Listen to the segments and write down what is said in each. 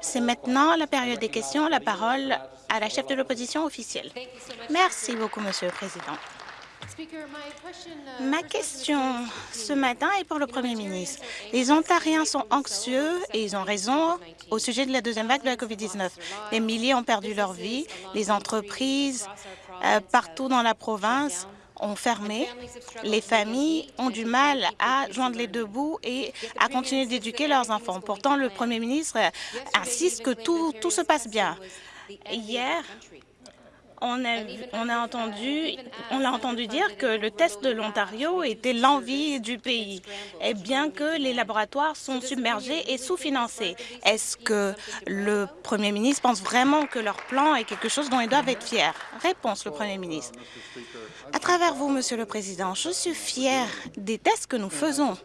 C'est maintenant la période des questions. La parole à la chef de l'opposition officielle. Merci beaucoup, Monsieur le Président. Ma question ce matin est pour le Premier ministre. Les Ontariens sont anxieux, et ils ont raison, au sujet de la deuxième vague de la COVID-19. Des milliers ont perdu leur vie, les entreprises euh, partout dans la province ont fermé. Les familles ont du mal à joindre les deux bouts et à continuer d'éduquer leurs enfants. Pourtant, le Premier ministre insiste que tout, tout se passe bien. Hier, on a, entendu dire que le test de l'Ontario était l'envie du pays, et bien que les laboratoires sont submergés et sous-financés. Est-ce que le premier ministre pense vraiment que leur plan est quelque chose dont ils doivent être fiers? Réponse, le premier ministre. À travers vous, Monsieur le Président, je suis fier des tests que nous faisons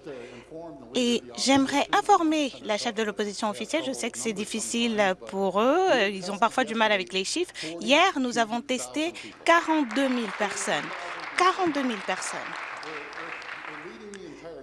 et j'aimerais informer la chef de l'opposition officielle. Je sais que c'est difficile pour eux. Ils ont parfois du mal avec les chiffres. Hier, nous avons testé 42 000 personnes. 42 000 personnes.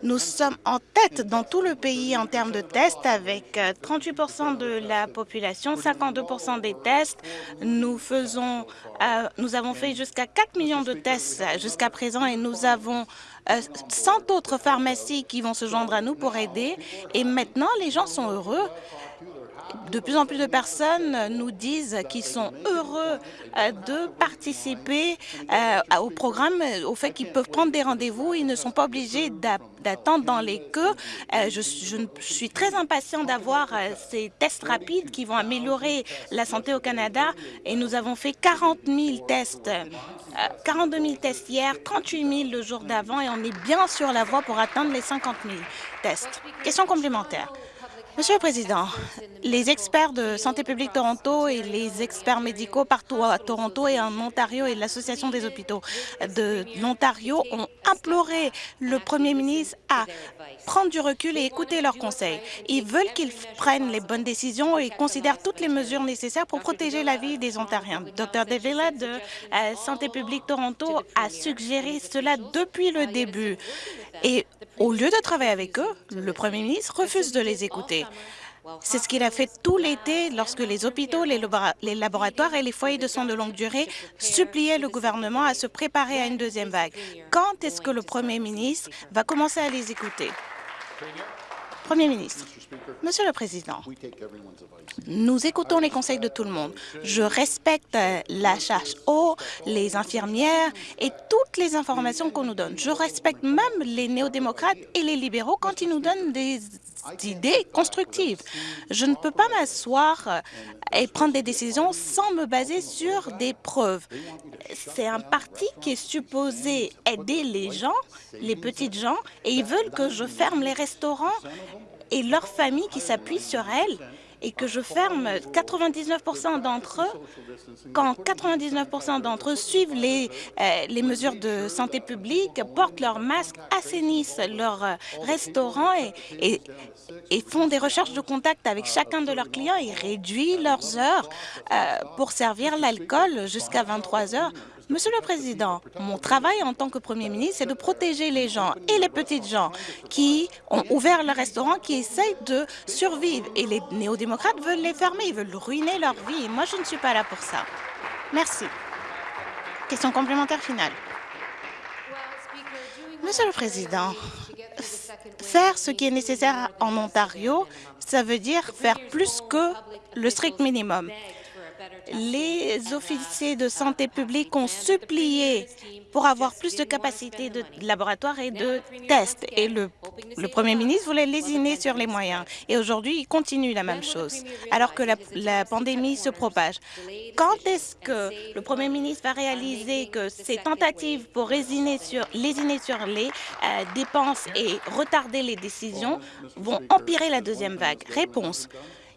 Nous sommes en tête dans tout le pays en termes de tests avec 38% euh, de la population, 52% des tests. Nous, faisons, euh, nous avons fait jusqu'à 4 millions de tests jusqu'à présent et nous avons 100 euh, autres pharmacies qui vont se joindre à nous pour aider. Et maintenant, les gens sont heureux de plus en plus de personnes nous disent qu'ils sont heureux euh, de participer euh, au programme, au fait qu'ils peuvent prendre des rendez-vous, ils ne sont pas obligés d'attendre dans les queues. Euh, je, suis très impatient d'avoir ces tests rapides qui vont améliorer la santé au Canada et nous avons fait 40 000 tests, 42 000 tests hier, 38 000 le jour d'avant et on est bien sur la voie pour atteindre les 50 000 tests. Question complémentaire. Monsieur le Président, les experts de Santé publique Toronto et les experts médicaux partout à Toronto et en Ontario et l'Association des hôpitaux de l'Ontario ont imploré le Premier ministre à prendre du recul et écouter leurs conseils. Ils veulent qu'ils prennent les bonnes décisions et considèrent toutes les mesures nécessaires pour protéger la vie des Ontariens. Dr Devilla de euh, Santé publique Toronto a suggéré cela depuis le début. Au lieu de travailler avec eux, le Premier ministre refuse de les écouter. C'est ce qu'il a fait tout l'été lorsque les hôpitaux, les, laboratoires et les foyers de soins de longue durée suppliaient le gouvernement à se préparer à une deuxième vague. Quand est-ce que le Premier ministre va commencer à les écouter? Premier ministre, Monsieur le Président, nous écoutons les conseils de tout le monde. Je respecte la HHO, les infirmières et toutes les informations qu'on nous donne. Je respecte même les néo-démocrates et les libéraux quand ils nous donnent des idées constructives. Je ne peux pas m'asseoir et prendre des décisions sans me baser sur des preuves. C'est un parti qui est supposé aider les gens, les petites gens, et ils veulent que je ferme les restaurants et leurs familles qui s'appuient sur elles et que je ferme 99% d'entre eux, quand 99% d'entre eux suivent les, euh, les mesures de santé publique, portent leur masque, assainissent leur euh, restaurant et, et, font des recherches de contact avec chacun de leurs clients et réduisent leurs heures euh, pour servir l'alcool jusqu'à 23 heures. Monsieur le Président, mon travail en tant que Premier ministre, c'est de protéger les gens et les petites gens qui ont ouvert le restaurant, qui essayent de survivre. Et les néo-démocrates veulent les fermer, ils veulent ruiner leur vie. moi, je ne suis pas là pour ça. Merci. Question complémentaire finale. Monsieur le Président, faire ce qui est nécessaire en Ontario, ça veut dire faire plus que le strict minimum les officiers de santé publique ont supplié pour avoir plus de capacités de laboratoire et de tests. Et le, Premier ministre voulait lésiner sur les moyens. Et aujourd'hui, il continue la même chose, alors que la, pandémie se propage. Quand est-ce que le Premier ministre va réaliser que ces tentatives pour lésiner sur, lésiner sur les euh, dépenses et retarder les décisions vont empirer la deuxième vague? Réponse.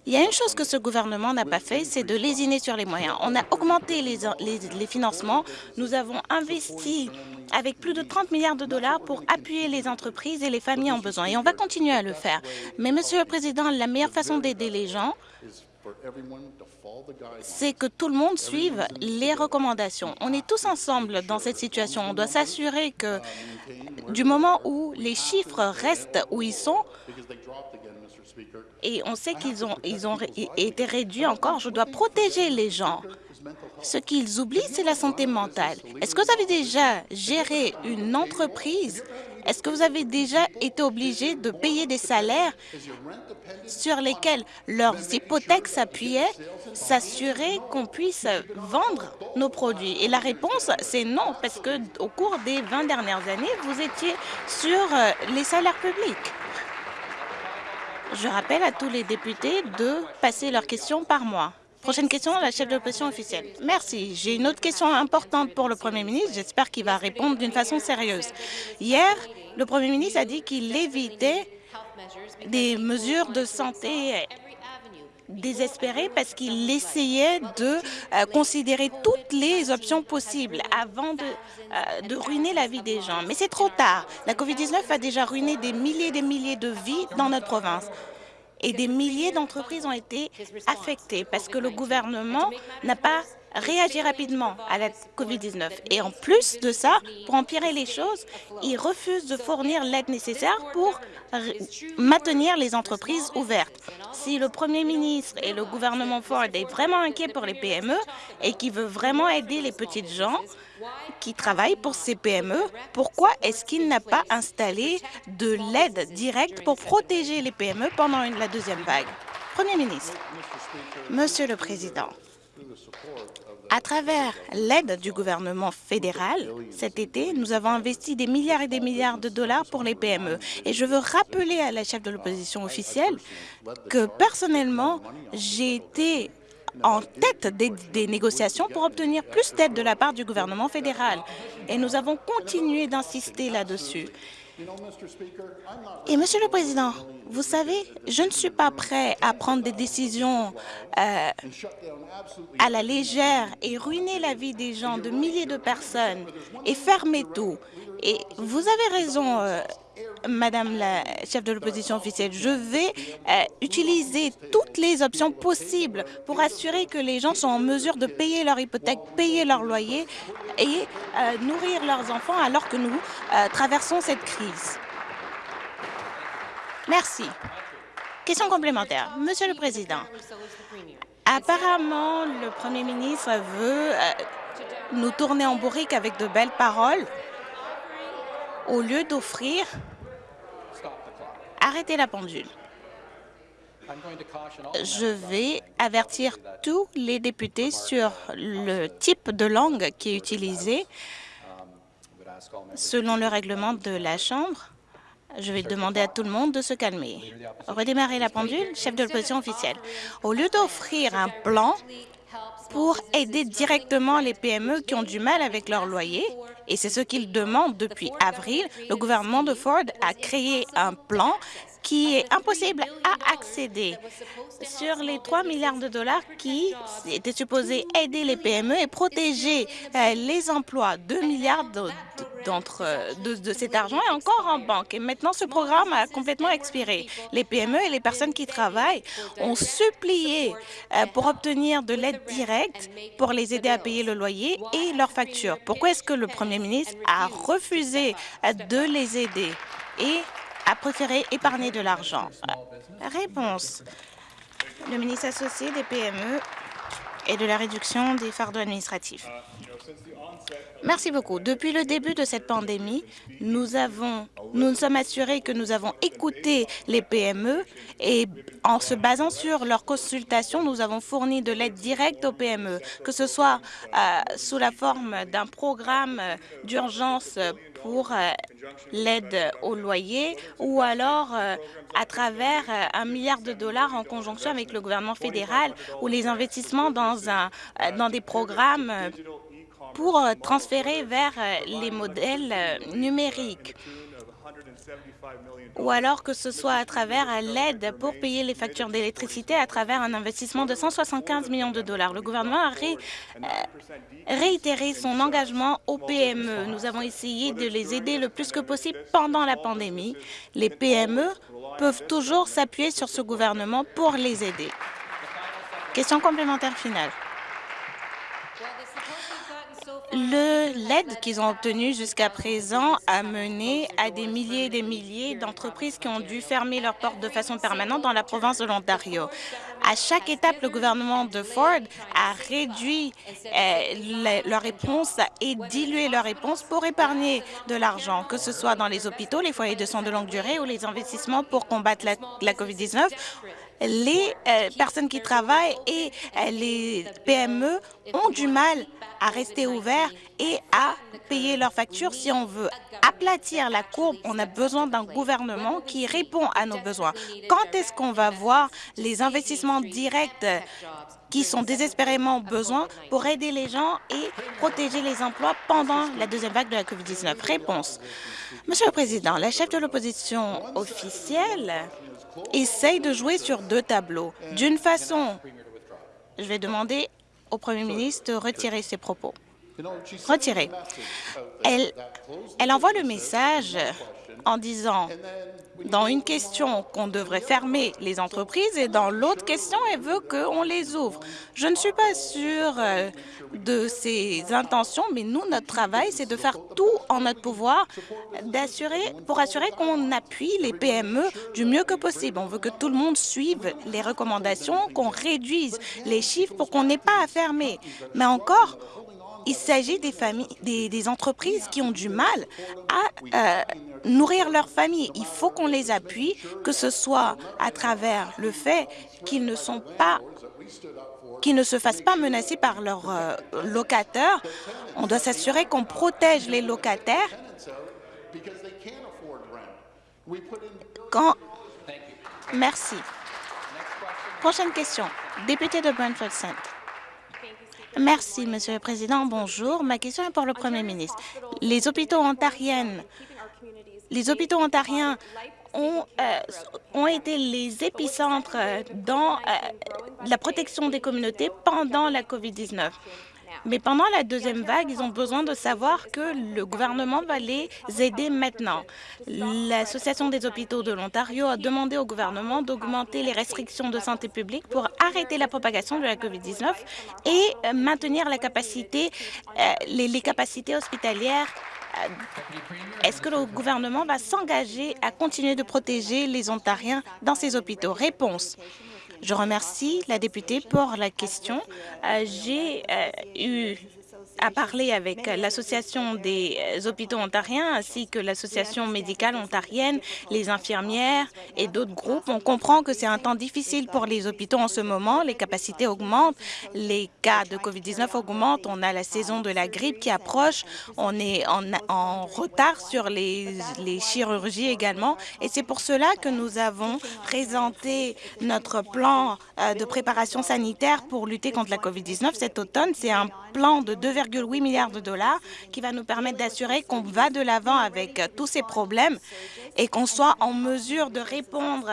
Il y a une chose que ce gouvernement n'a pas fait, c'est de lésiner sur les moyens. On a augmenté les, les, financements. Nous avons investi avec plus de 30 milliards de dollars pour appuyer les entreprises et les familles en besoin. Et on va continuer à le faire. Mais, Monsieur le Président, la meilleure façon d'aider les gens, c'est que tout le monde suive les recommandations. On est tous ensemble dans cette situation. On doit s'assurer que du moment où les chiffres restent où ils sont, et on sait qu'ils ont, ils ont été réduits encore. Je dois protéger les gens. Ce qu'ils oublient, c'est la santé mentale. Est-ce que vous avez déjà géré une entreprise? est-ce que vous avez déjà été obligé de payer des salaires sur lesquels leurs hypothèques s'appuyaient, s'assurer qu'on puisse vendre nos produits? Et la réponse, c'est non, parce que au cours des 20 dernières années, vous étiez sur euh, les salaires publics. Je rappelle à tous les députés de passer leurs questions par mois. Prochaine question, la chef de l'opposition officielle. Merci. J'ai une autre question importante pour le Premier ministre. J'espère qu'il va répondre d'une façon sérieuse. Hier, le Premier ministre a dit qu'il évitait des mesures de santé désespérées parce qu'il essayait de euh, considérer toutes les options possibles avant de, euh, de ruiner la vie des gens. Mais c'est trop tard. La COVID-19 a déjà ruiné des milliers et des milliers de vies dans notre province et des milliers d'entreprises ont été affectées parce que le gouvernement n'a pas réagi rapidement à la COVID-19. Et en plus de ça, pour empirer les choses, il refuse de fournir l'aide nécessaire pour maintenir les entreprises ouvertes. Si le premier ministre et le gouvernement Ford est vraiment inquiet pour les PME et qui veut vraiment aider les petites gens, qui travaillent pour ces PME, pourquoi est-ce qu'il n'a pas installé de l'aide directe pour protéger les PME pendant la deuxième vague? Premier ministre, Monsieur le Président, à travers l'aide du gouvernement fédéral, cet été, nous avons investi des milliards et des milliards de dollars pour les PME. Et je veux rappeler à la chef de l'opposition officielle que personnellement, j'ai été en tête des, négociations pour obtenir plus d'aide de la part du gouvernement fédéral. Et nous avons continué d'insister là-dessus. Et, Monsieur le Président, vous savez, je ne suis pas prêt à prendre des décisions euh, à la légère et ruiner la vie des gens, de milliers de personnes, et fermer tout. Et vous avez raison, euh, Madame la chef de l'opposition officielle, je vais euh, utiliser toutes les options possibles pour assurer que les gens sont en mesure de payer leur hypothèque, payer leur loyer et euh, nourrir leurs enfants alors que nous euh, traversons cette crise. Merci. Question complémentaire. Monsieur le Président, apparemment, le Premier ministre veut nous tourner en bourrique avec de belles paroles au lieu d'offrir Arrêtez la pendule. Je vais avertir tous les députés sur le type de langue qui est utilisé selon le règlement de la Chambre. Je vais demander à tout le monde de se calmer. Redémarrer la pendule, chef de l'opposition officielle. Au lieu d'offrir un plan pour aider directement les PME qui ont du mal avec leur loyer, et c'est ce qu'ils demandent depuis avril. Le gouvernement de Ford a créé un plan qui est impossible à accéder sur les 3 milliards de dollars qui étaient supposés aider les PME et protéger euh, les emplois. 2 milliards de, de, cet argent est encore en banque. Et maintenant, ce programme a complètement expiré. Les PME et les personnes qui travaillent ont supplié euh, pour obtenir de l'aide directe pour les aider à payer le loyer et leurs factures. Pourquoi est-ce que le premier ministre a refusé euh, de les aider? A préféré épargner de l'argent Réponse. Le ministre associé des PME et de la réduction des fardeaux administratifs. Merci beaucoup. Depuis le début de cette pandémie, nous, avons, nous nous sommes assurés que nous avons écouté les PME et en se basant sur leurs consultations, nous avons fourni de l'aide directe aux PME, que ce soit euh, sous la forme d'un programme d'urgence pour euh, l'aide au loyer ou alors euh, à travers un milliard de dollars en conjonction avec le gouvernement fédéral ou les investissements dans, un, dans des programmes pour euh, transférer vers euh, les modèles euh, numériques ou alors que ce soit à travers l'aide pour payer les factures d'électricité à travers un investissement de 175 millions de dollars. Le gouvernement a réitéré son engagement aux PME. Nous avons essayé de les aider le plus que possible pendant la pandémie. Les PME peuvent toujours s'appuyer sur ce gouvernement pour les aider. Question complémentaire finale. L'aide qu'ils ont obtenue jusqu'à présent a mené à des milliers et des milliers d'entreprises qui ont dû fermer leurs portes de façon permanente dans la province de l'Ontario. À chaque étape, le gouvernement de Ford a réduit euh, leur réponse et dilué leur réponse pour épargner de l'argent, que ce soit dans les hôpitaux, les foyers de soins de longue durée ou les investissements pour combattre la, la COVID-19 les euh, personnes qui travaillent et euh, les PME ont du mal à rester ouverts et à payer leurs factures. Si on veut aplatir la courbe, on a besoin d'un gouvernement qui répond à nos besoins. Quand est-ce qu'on va voir les investissements directs qui sont désespérément besoin pour aider les gens et protéger les emplois pendant la deuxième vague de la COVID-19 Réponse. Monsieur le Président, la chef de l'opposition officielle essaye de jouer sur deux tableaux. D'une façon, je vais demander au Premier ministre de retirer ses propos. Retirer. Elle, elle envoie le message en disant dans une question qu'on devrait fermer les entreprises et dans l'autre question, elle veut qu'on les ouvre. Je ne suis pas sûre euh, de ses intentions, mais nous, notre travail, c'est de faire tout en notre pouvoir pour assurer qu'on appuie les PME du mieux que possible. On veut que tout le monde suive les recommandations, qu'on réduise les chiffres pour qu'on n'ait pas à fermer. Mais encore, il s'agit des familles, des, entreprises qui ont du mal à euh, nourrir leur famille. Il faut qu'on les appuie, que ce soit à travers le fait qu'ils ne sont pas qu'ils ne se fassent pas menacer par leurs euh, locataires. On doit s'assurer qu'on protège les locataires. Quand... Merci. Prochaine question. Député de Brentford Centre. Merci, Monsieur le Président. Bonjour. Ma question est pour le Premier ministre. Les hôpitaux ontariens, les hôpitaux ontariens ont, euh, été les épicentres dans euh, la protection des communautés pendant la COVID-19. Mais pendant la deuxième vague, ils ont besoin de savoir que le gouvernement va les aider maintenant. L'Association des hôpitaux de l'Ontario a demandé au gouvernement d'augmenter les restrictions de santé publique pour arrêter la propagation de la COVID-19 et maintenir euh, les, les capacités hospitalières euh, est-ce que le gouvernement va s'engager à continuer de protéger les Ontariens dans ces hôpitaux? Réponse. Je remercie la députée pour la question. Euh, j'ai euh, eu à parler avec l'Association des hôpitaux ontariens ainsi que l'Association médicale ontarienne, les infirmières et d'autres groupes. On comprend que c'est un temps difficile pour les hôpitaux en ce moment. Les capacités augmentent, les cas de COVID-19 augmentent. On a la saison de la grippe qui approche. On est en, retard sur les, chirurgies également. Et c'est pour cela que nous avons présenté notre plan euh, de préparation sanitaire pour lutter contre la COVID-19 cet automne. C'est un plan de 2,8 milliards de dollars qui va nous permettre d'assurer qu'on va de l'avant avec euh, tous ces problèmes et qu'on soit en mesure de répondre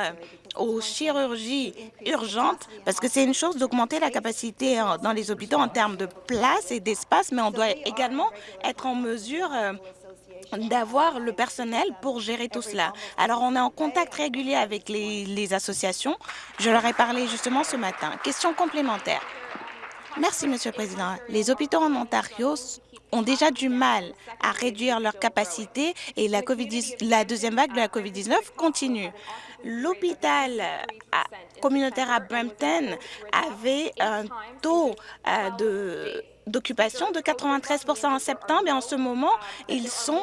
aux chirurgies urgentes, parce que c'est une chose d'augmenter la capacité euh, dans les hôpitaux en termes de place et d'espace, mais on doit également être en mesure euh, d'avoir le personnel pour gérer tout cela. Alors, on est en contact régulier avec les associations. Je leur ai parlé justement ce matin. Question complémentaire. Merci, Monsieur le Président. Les hôpitaux en Ontario ont déjà du mal à réduire leur capacité et la, COVID la deuxième vague de la COVID-19 continue. L'hôpital euh, communautaire à Brampton avait un taux euh, de d'occupation de 93% en septembre et en ce moment, ils sont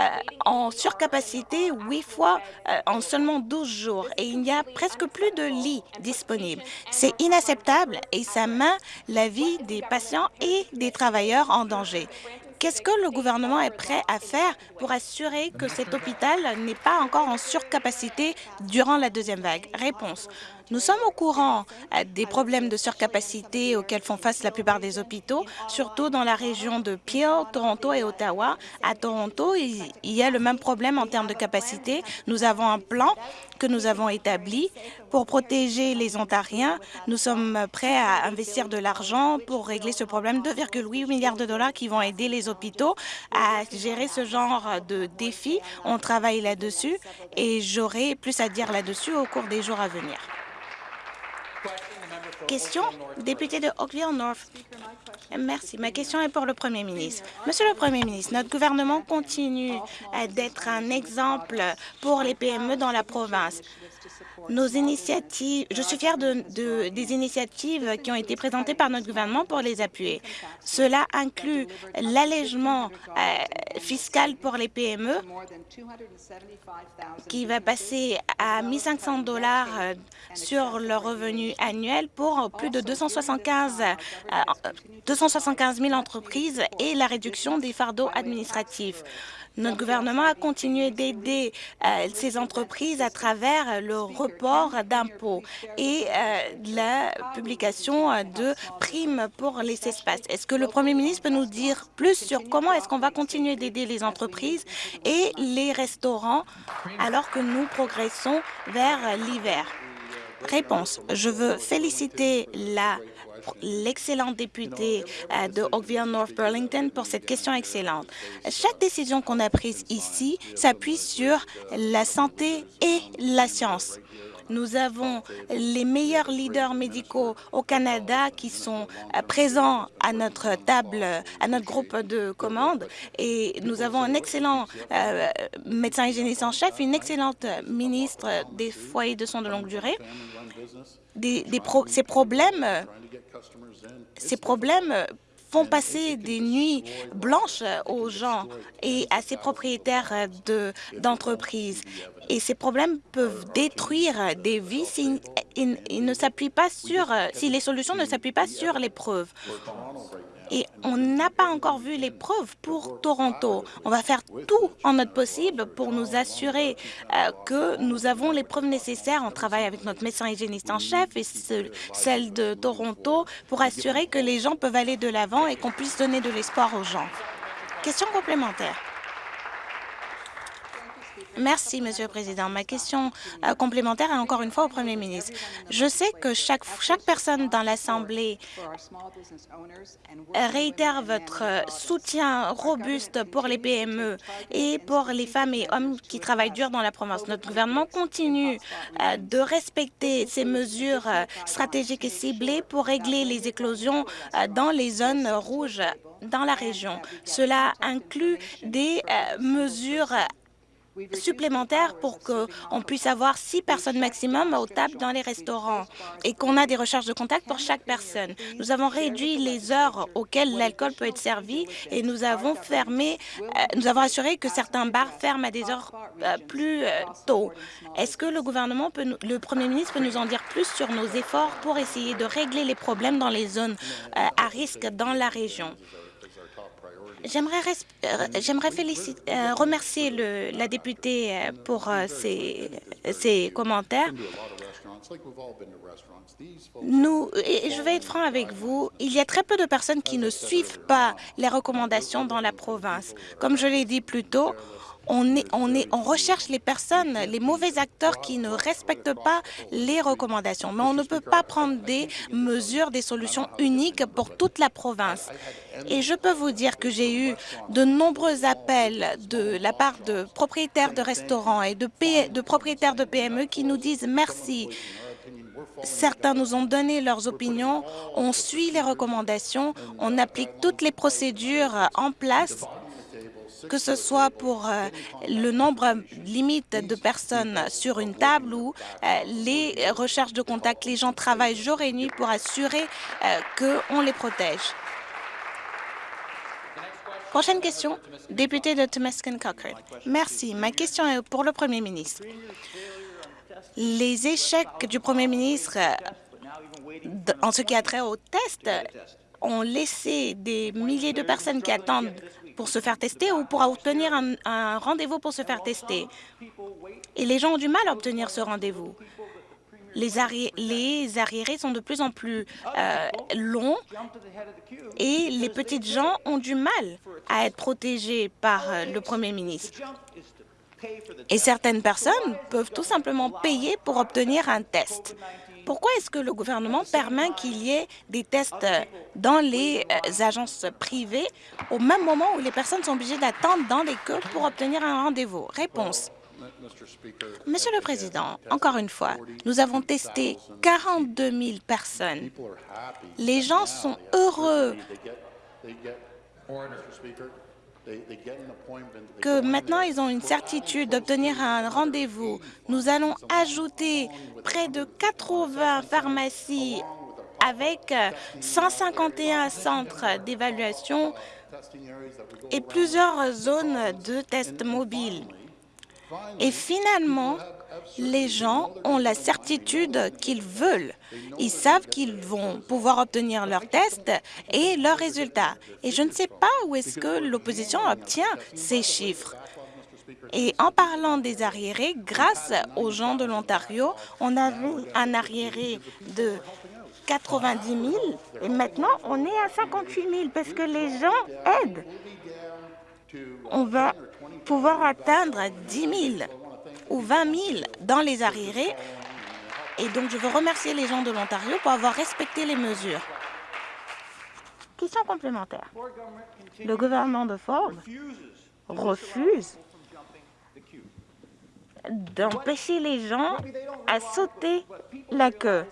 euh, en surcapacité huit fois euh, en seulement 12 jours et il n'y a presque plus de lits disponibles. C'est inacceptable et ça met la vie des patients et des travailleurs en danger. Qu'est-ce que le gouvernement est prêt à faire pour assurer que cet hôpital n'est pas encore en surcapacité durant la deuxième vague? Réponse. Nous sommes au courant euh, des problèmes de surcapacité auxquels font face la plupart des hôpitaux, surtout dans la région de Peel, Toronto et Ottawa. À Toronto, il y a le même problème en termes de capacité. Nous avons un plan que nous avons établi pour protéger les Ontariens. Nous sommes prêts à investir de l'argent pour régler ce problème, 2,8 milliards de dollars qui vont aider les hôpitaux à gérer ce genre de défis. On travaille là-dessus et j'aurai plus à dire là-dessus au cours des jours à venir. Question, député de Oakville North. Merci. Ma question est pour le Premier ministre. Monsieur le Premier ministre, notre gouvernement continue d'être un exemple pour les PME dans la province. Nos initiatives, je suis fière de, des initiatives qui ont été présentées par notre gouvernement pour les appuyer. Cela inclut l'allègement euh, fiscal pour les PME qui va passer à 1 500 dollars euh, sur le revenu annuel pour plus de 275, 275 000 entreprises et la réduction des fardeaux administratifs. Notre gouvernement a continué d'aider euh, ces entreprises à travers le report d'impôts et euh, la publication de primes pour les espaces. Est-ce que le Premier ministre peut nous dire plus sur comment est-ce qu'on va continuer d'aider les entreprises et les restaurants alors que nous progressons vers l'hiver? Réponse. Je veux féliciter la l'excellent député euh, de Oakville North Burlington pour cette question excellente. Chaque décision qu'on a prise ici s'appuie sur la santé et la science. Nous avons les meilleurs leaders médicaux au Canada qui sont euh, présents à notre table, à notre groupe de commande et nous avons un excellent euh, médecin hygiéniste en chef, une excellente ministre des foyers de soins de longue durée. Des, ces problèmes ces problèmes font passer des nuits blanches aux gens et à ces propriétaires d'entreprises. et ces problèmes peuvent détruire des vies s'ils ne s'appuient pas sur, si les solutions ne s'appuient pas sur les preuves. Et on n'a pas encore vu les preuves pour Toronto. On va faire tout en notre possible pour nous assurer euh, que nous avons les preuves nécessaires. On travaille avec notre médecin hygiéniste en chef et celle de Toronto pour assurer que les gens peuvent aller de l'avant et qu'on puisse donner de l'espoir aux gens. Question complémentaire. Merci, Monsieur le Président. Ma question euh, complémentaire est encore une fois au Premier ministre. Je sais que chaque, personne dans l'Assemblée réitère votre soutien robuste pour les PME et pour les femmes et hommes qui travaillent dur dans la province. Notre gouvernement continue euh, de respecter ces mesures euh, stratégiques et ciblées pour régler les éclosions dans les zones rouges dans la région. Cela inclut des mesures supplémentaires pour qu'on puisse avoir six personnes maximum aux tables dans les restaurants et qu'on a des recherches de contact pour chaque personne. Nous avons réduit les heures auxquelles l'alcool peut être servi et nous avons fermé, euh, nous avons assuré que certains bars ferment à des heures euh, plus euh, tôt. Est-ce que le gouvernement peut, le premier ministre peut nous en dire plus sur nos efforts pour essayer de régler les problèmes dans les zones à risque dans la région? J'aimerais euh, euh, remercier le, la députée euh, pour ses, ses commentaires. Nous, et je vais être franc avec vous, il y a très peu de personnes qui ne suivent pas les recommandations dans la province. Comme je l'ai dit plus tôt, on, recherche les personnes, les mauvais acteurs qui ne respectent pas les recommandations. Mais on ne peut pas prendre des mesures, des solutions uniques pour toute la province. Et je peux vous dire que j'ai eu de nombreux appels de la part de propriétaires de restaurants et de, de propriétaires de PME qui nous disent merci. Certains nous ont donné leurs opinions, on suit les recommandations, on applique toutes les procédures en place que ce soit pour euh, le nombre limite de personnes sur une table ou euh, les recherches de contact. Les gens travaillent jour et nuit pour assurer euh, qu'on les protège. Prochaine question, député de Temeskin Cochrane. Merci. Ma question est pour le Premier ministre. Les échecs du Premier ministre en ce qui a trait au test ont laissé des milliers de personnes qui attendent pour se faire tester ou pour obtenir un, rendez-vous pour se faire tester. Et les gens ont du mal à obtenir ce rendez-vous. Les, les, arriérés sont de plus en plus euh, longs et les petites gens ont du mal à être protégés par euh, le Premier ministre. Et certaines personnes peuvent tout simplement payer pour obtenir un test. Pourquoi est-ce que le gouvernement permet qu'il y ait des tests dans les euh, agences privées au même moment où les personnes sont obligées d'attendre dans les queues pour obtenir un rendez-vous? Réponse. Monsieur le Président, encore une fois, nous avons testé 42 000 personnes. Les gens sont heureux que maintenant ils ont une certitude d'obtenir un rendez-vous. Nous allons ajouter près de 80 pharmacies avec 151 centres d'évaluation et plusieurs zones de tests mobiles. Et finalement, les gens ont la certitude qu'ils veulent. Ils savent qu'ils vont pouvoir obtenir leurs tests et leurs résultats. Et je ne sais pas où est-ce que l'opposition obtient ces chiffres. Et en parlant des arriérés, grâce aux gens de l'Ontario, on avait un arriéré de 90 000 et maintenant on est à 58 000 parce que les gens aident. On va pouvoir atteindre 10 000 ou 20 000 dans les arriérés. Et donc, je veux remercier les gens de l'Ontario pour avoir respecté les mesures. Question complémentaire. Le gouvernement de Ford refuse d'empêcher les gens à sauter la queue.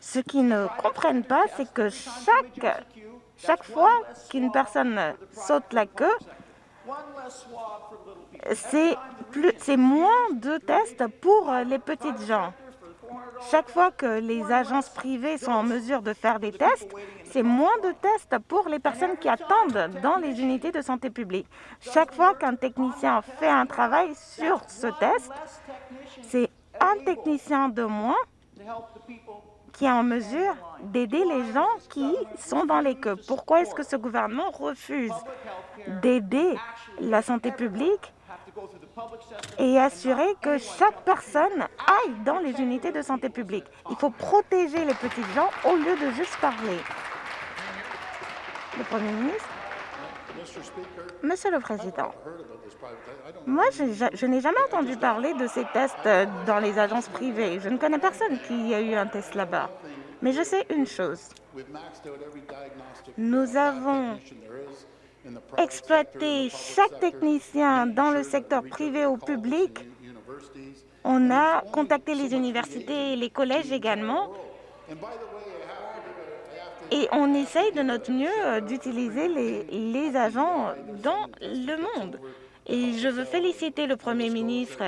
Ce qu'ils ne comprennent pas, c'est que chaque, chaque fois qu'une personne saute la queue, c'est moins de tests pour les petites gens. Chaque fois que les agences privées sont en mesure de faire des tests, c'est moins de tests pour les personnes qui attendent dans les unités de santé publique. Chaque fois qu'un technicien fait un travail sur ce test, c'est un technicien de moins qui est en mesure d'aider les gens qui sont dans les queues. Pourquoi est-ce que ce gouvernement refuse d'aider la santé publique et assurer que chaque personne aille dans les unités de santé publique. Il faut protéger les petits gens au lieu de juste parler. Le Premier ministre Monsieur le Président, moi, je, n'ai jamais entendu parler de ces tests dans les agences privées. Je ne connais personne qui a eu un test là-bas. Mais je sais une chose. Nous avons exploiter chaque technicien dans le secteur privé ou public. On a contacté les universités et les collèges également. Et on essaye de notre mieux d'utiliser les, les, agents dans le monde. Et je veux féliciter le Premier ministre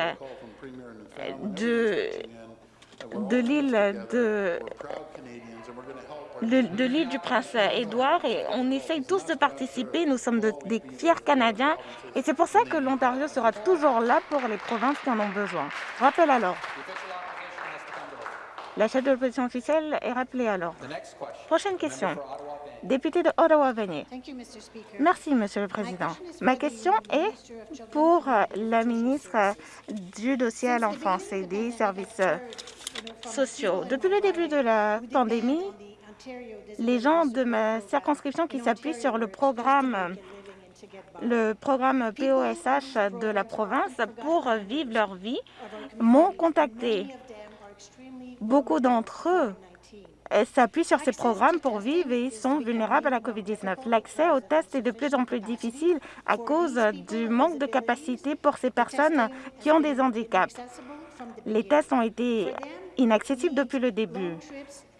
de, de l'île de de, l'île du Prince-Édouard et on essaye tous de participer. Nous sommes des fiers Canadiens et c'est pour ça que l'Ontario sera toujours là pour les provinces qui en ont besoin. Rappel alors. La chef de l'opposition officielle est rappelée alors. Prochaine question. Député de Ottawa, venez. Merci, Monsieur le Président. Ma question est pour la ministre du dossier à l'enfance et des services sociaux. Depuis le début de la pandémie, les gens de ma circonscription qui s'appuient sur le programme le programme POSH de la province pour vivre leur vie m'ont contacté. Beaucoup d'entre eux s'appuient sur ces programmes pour vivre et sont vulnérables à la COVID-19. L'accès aux tests est de plus en plus difficile à cause du manque de capacité pour ces personnes qui ont des handicaps. Les tests ont été inaccessibles depuis le début.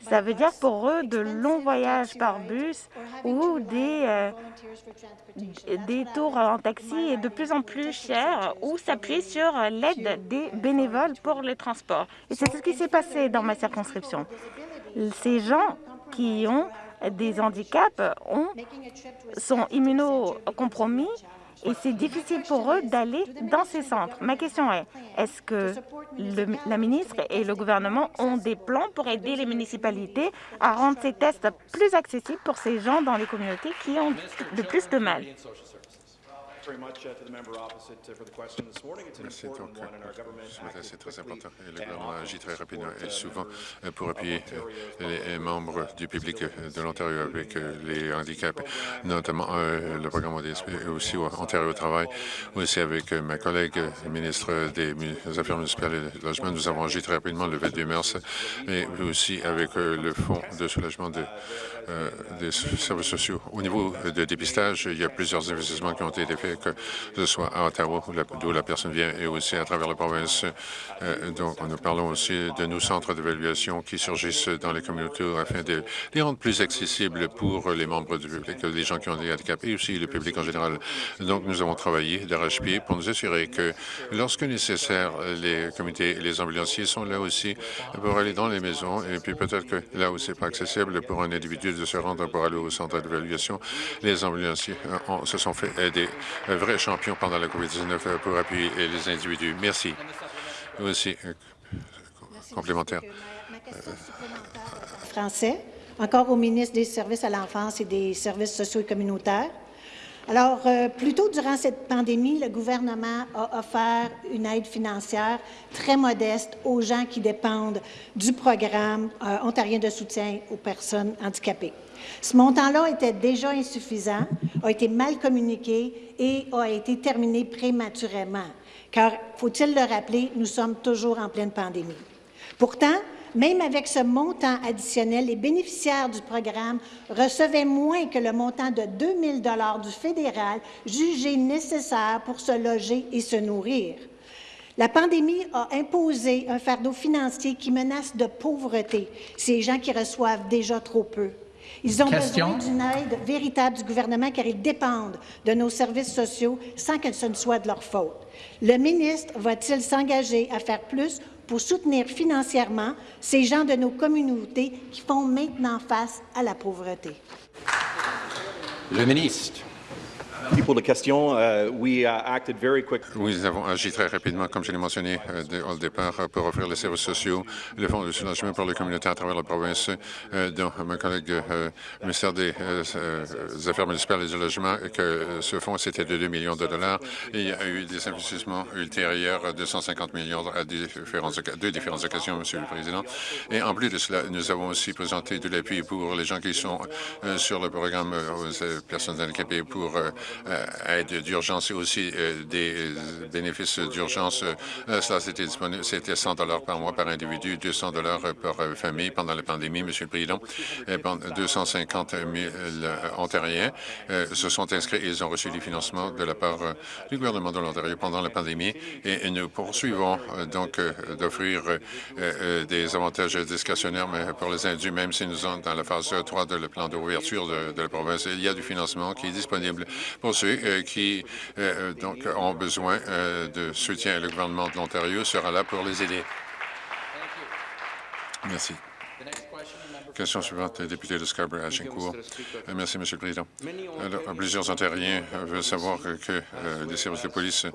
Ça veut dire pour eux de longs voyages par bus ou des, euh, des tours en taxi de plus en plus cher ou s'appuyer sur l'aide des bénévoles pour les transports. Et c'est ce qui s'est passé dans ma circonscription. Ces gens qui ont des handicaps ont, sont immunocompromis et c'est difficile pour eux d'aller dans ces centres. Ma question est, est-ce que la ministre et le gouvernement ont des plans pour aider les municipalités à rendre ces tests plus accessibles pour ces gens dans les communautés qui ont le plus de mal? Merci. Donc, c'est très important. le gouvernement agit très rapidement et souvent euh, pour appuyer euh, les membres du public de l'Ontario avec euh, les handicaps, notamment le programme et aussi Ontario Travail, aussi avec ma collègue ministre des Affaires municipales et du logement. Nous avons agi très rapidement le 22 mars, mais aussi avec le Fonds de soulagement des services sociaux. Au niveau de dépistage, il y a plusieurs investissements qui ont été faits que ce soit à Ottawa, d'où la personne vient, et aussi à travers la province. donc, nous parlons aussi de nos centres d'évaluation qui surgissent dans les communautés afin de les rendre plus accessibles pour les membres du public, les gens qui ont des handicaps et aussi le public en général. Donc, nous avons travaillé d'arrache-pied pour nous assurer que, lorsque nécessaire, les comités et les ambulanciers sont là aussi pour aller dans les maisons et puis peut-être que là où c'est pas accessible pour un individu de se rendre pour aller au centre d'évaluation, les ambulanciers se sont fait aider, vrais champions pendant la COVID-19 pour appuyer les individus. Merci. Aussi, euh, complémentaire. Français, encore au ministre des Services à l'enfance et des Services sociaux et communautaires. Alors, euh, plus tôt durant cette pandémie, le gouvernement a offert une aide financière très modeste aux gens qui dépendent du programme euh, ontarien de soutien aux personnes handicapées. Ce montant-là était déjà insuffisant, a été mal communiqué et a été terminé prématurément, car, faut-il le rappeler, nous sommes toujours en pleine pandémie. Pourtant, même avec ce montant additionnel, les bénéficiaires du programme recevaient moins que le montant de 2 000 du fédéral jugé nécessaire pour se loger et se nourrir. La pandémie a imposé un fardeau financier qui menace de pauvreté ces gens qui reçoivent déjà trop peu. Ils ont besoin d'une aide véritable du gouvernement car ils dépendent de nos services sociaux sans que ce ne soit de leur faute. Le ministre va-t-il s'engager à faire plus pour soutenir financièrement ces gens de nos communautés qui font maintenant face à la pauvreté. Le ministre. Nous avons agi très rapidement, comme je l'ai mentionné euh, au départ, pour offrir les services sociaux, le fonds de soulagement pour les communautés à travers la province, euh, dont mon collègue euh, ministère des Affaires municipales et du logement, que ce fonds, c'était de 2 millions de dollars. il y a eu des investissements ultérieurs de 150 millions à différentes, deux différentes occasions, Monsieur le Président. Et en plus de cela, nous avons aussi présenté de l'appui pour les gens qui sont sur le programme aux personnes handicapées pour euh, aide d'urgence et aussi euh, des bénéfices d'urgence. Euh, cela, c'était disponible, c'était 100 dollars par mois par individu, 200 dollars par famille pendant la pandémie, Monsieur le Président. Et 250 000 Ontariens se sont inscrits et ils ont reçu du financement de la part du gouvernement de l'Ontario pendant la pandémie et nous poursuivons donc d'offrir des avantages discrétionnaires pour les indus, même si nous sommes dans la phase 3 de le plan d'ouverture de, de la province. Il y a du financement qui est disponible pour ceux euh, qui euh, donc, ont besoin euh, de soutien. Le gouvernement de l'Ontario sera là pour les aider. Merci. Question suivante, député de Scarborough, Agincourt. Euh, merci, Monsieur le Président. Alors, plusieurs Ontariens veulent savoir que, euh, les services de police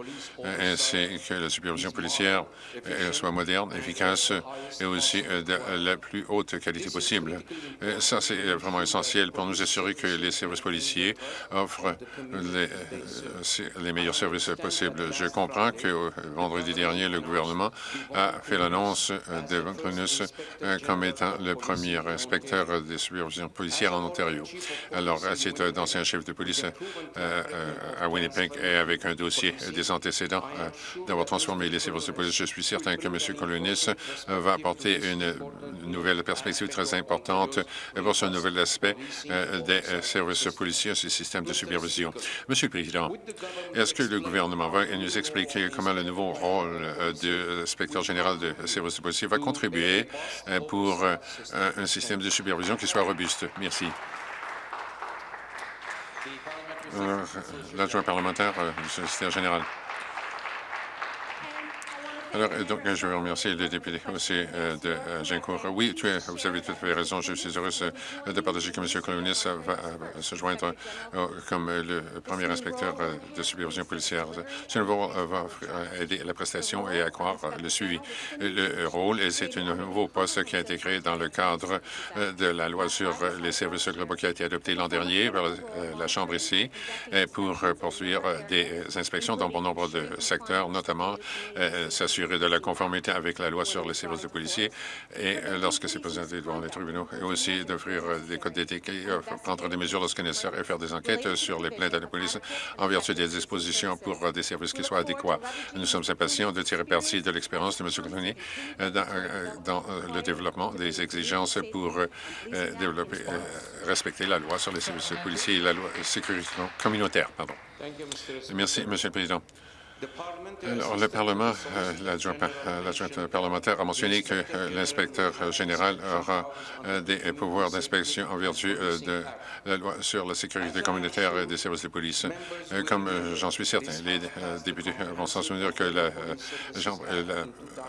euh, ainsi que la supervision policière soient modernes, efficaces et aussi de la plus haute qualité possible. ça, c'est vraiment essentiel pour nous assurer que les services policiers offrent les, les meilleurs services possibles. Je comprends que vendredi dernier, le gouvernement a fait l'annonce de Prunus comme étant le premier inspecteur des supervisions policières en Ontario. Alors, c'est un ancien chef de police euh, euh, à Winnipeg et avec un dossier des antécédents euh, d'avoir transformé les services de police. Je suis certain que M. Colonis va apporter une nouvelle perspective très importante pour ce nouvel aspect des services policiers et ce système de supervision. Monsieur le Président, est-ce que le gouvernement va nous expliquer comment le nouveau rôle de inspecteur général de services de policiers va contribuer pour un système de supervision qui soit robuste. Merci. Euh, l'adjoint parlementaire euh, du secrétaire général. Alors, euh, donc, je veux remercier le député aussi euh, de euh, Gincourt. Oui, tu es, vous avez tout à fait raison. Je suis heureux de partager que M. Colonis va se joindre comme le premier inspecteur de supervision policière. Ce nouveau va aider la prestation et accroître le suivi. Le rôle, et c'est un nouveau poste qui a été créé dans le cadre de la loi sur les services globaux qui a été adoptée l'an dernier par la Chambre ici pour poursuivre des inspections dans bon nombre de secteurs, notamment s'assurer s'assurer de la conformité avec la loi sur les services de policiers et lorsque c'est présenté devant les tribunaux, et aussi d'offrir des codes d'éthique et prendre des mesures lorsque nécessaire et faire des enquêtes sur les plaintes à la police en vertu des dispositions pour des services qui soient adéquats. Nous sommes impatients de tirer parti de l'expérience de M. Coutonier dans, dans le développement des exigences pour développer, respecter la loi sur les services de policiers et la loi sécurité communautaire. Pardon. Merci, Monsieur le Président. Alors, le Parlement, euh, euh, l'adjointe parlementaire a mentionné que euh, l'inspecteur général aura des pouvoirs d'inspection en vertu de la loi sur la sécurité communautaire et des services de police. comme j'en suis certain, les députés vont s'en souvenir que la Chambre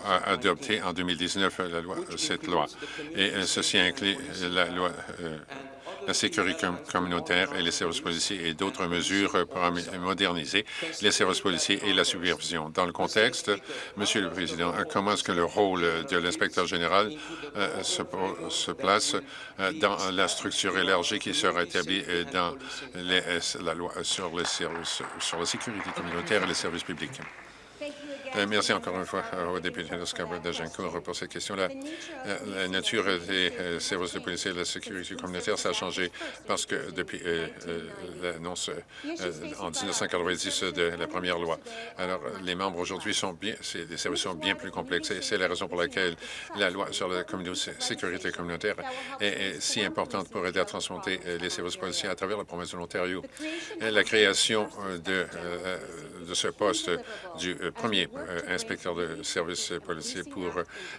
a adopté en 2019 la loi, cette loi. Et ceci inclut la loi la sécurité communautaire et les services policiers et d'autres mesures pour moderniser les services policiers et la supervision. Dans le contexte, Monsieur le Président, comment est-ce que le rôle de l'inspecteur général euh, se, place euh, dans la structure élargie qui sera établie euh, dans la loi sur les services, sur la sécurité communautaire et les services publics? Euh, merci encore une fois euh, au député de Scarborough d'Agincourt pour cette question-là. Euh, la nature des services de police et de la sécurité communautaire, ça a changé parce que depuis l'annonce en 1990 de la première loi. Alors, les membres aujourd'hui sont bien, des services sont bien plus complexes et c'est la raison pour laquelle la loi sur la sécurité communautaire est, si importante pour aider à transplanter les services policiers à travers la province de l'Ontario. La création de, ce poste du premier euh, inspecteur de services policiers pour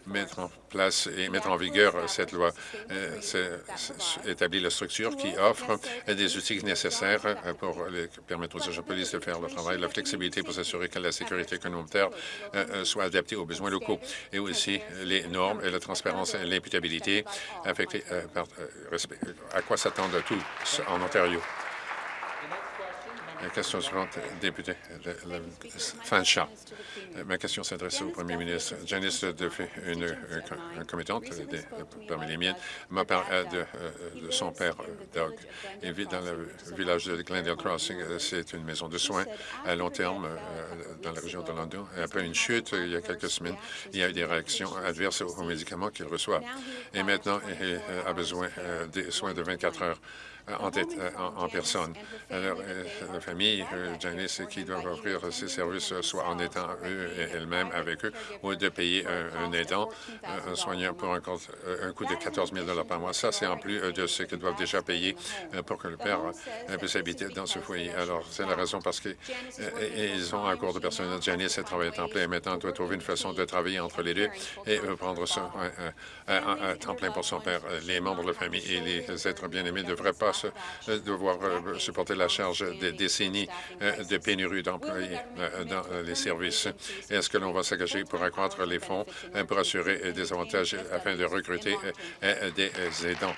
mettre en place et mettre en vigueur cette loi. Euh, établir la structure qui offre des outils nécessaires pour permettre aux agents de police de faire le travail, la flexibilité pour s'assurer que la sécurité communautaire euh, soit adaptée aux besoins locaux et aussi les normes et la transparence et l'imputabilité affectées par à quoi s'attendent tous en Ontario? La question suivante, député Fanshaw. Ma question s'adresse au premier ministre. Janice fait une, une commettante parmi les miennes m'a parlé de, de, son père, Doug. Il vit dans le village de Glendale Crossing. C'est une maison de soins à long terme euh, dans la région de London. Après une chute, il y a quelques semaines, il y a eu des réactions adverses aux médicaments qu'il reçoit. Et maintenant, il a besoin euh, des soins de 24 heures en, tête, euh, en, personne. Alors, euh, la famille, euh, Janice, qui doivent offrir ces services, soit en étant eux elles-mêmes avec eux, ou de payer un, aidant, un soignant pour un, coût de 14 000 par mois. Ça, c'est en plus de ce qu'ils doivent déjà payer pour que le père puisse habiter dans ce foyer. Alors, c'est la raison parce qu'ils ont un cours de personnel. Janice travaille à temps plein et maintenant doit trouver une façon de travailler entre les deux et prendre ça à, temps plein pour son père. Les membres de la famille et les êtres bien-aimés ne devraient pas euh, devoir euh, supporter la charge des décennies euh, de pénurie d'employés dans les services. Est-ce que l'on va s'engager pour accroître les fonds pour assurer des avantages afin de recruter des aidants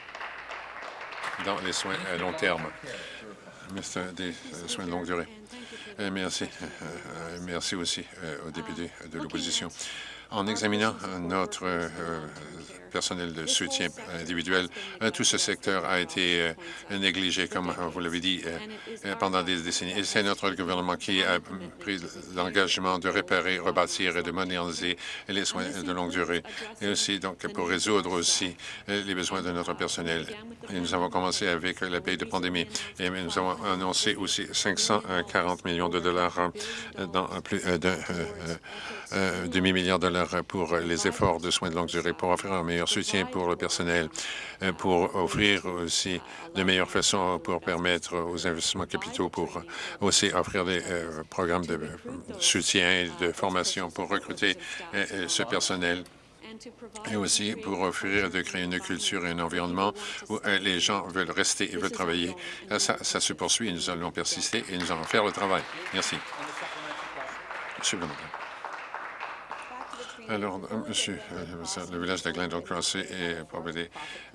dans les soins à long terme? soins de longue durée. Merci. Merci aussi aux députés de l'opposition. En examinant notre personnel de soutien individuel. Euh, tout ce secteur a été euh, négligé, comme vous l'avez dit, euh, pendant des décennies. Et c'est notre gouvernement qui a pris l'engagement de réparer, rebâtir et de moderniser les soins de longue durée, et aussi donc pour résoudre aussi les besoins de notre personnel. Et nous avons commencé avec la paye de pandémie, et nous avons annoncé aussi 540 millions de dollars dans plus de demi-milliard de dollars pour les efforts de soins de longue durée pour offrir un meilleur soutien pour le personnel, euh, pour offrir aussi de meilleures façons pour permettre aux investissements capitaux, pour aussi offrir des euh, programmes de soutien et de formation pour recruter euh, ce personnel et aussi pour offrir de créer une culture et un environnement où les gens veulent rester et veulent travailler. Ça, ça se poursuit et nous allons persister et nous allons faire le travail. Merci. Alors, euh, monsieur, euh, le village de Glendale Crossy est propriété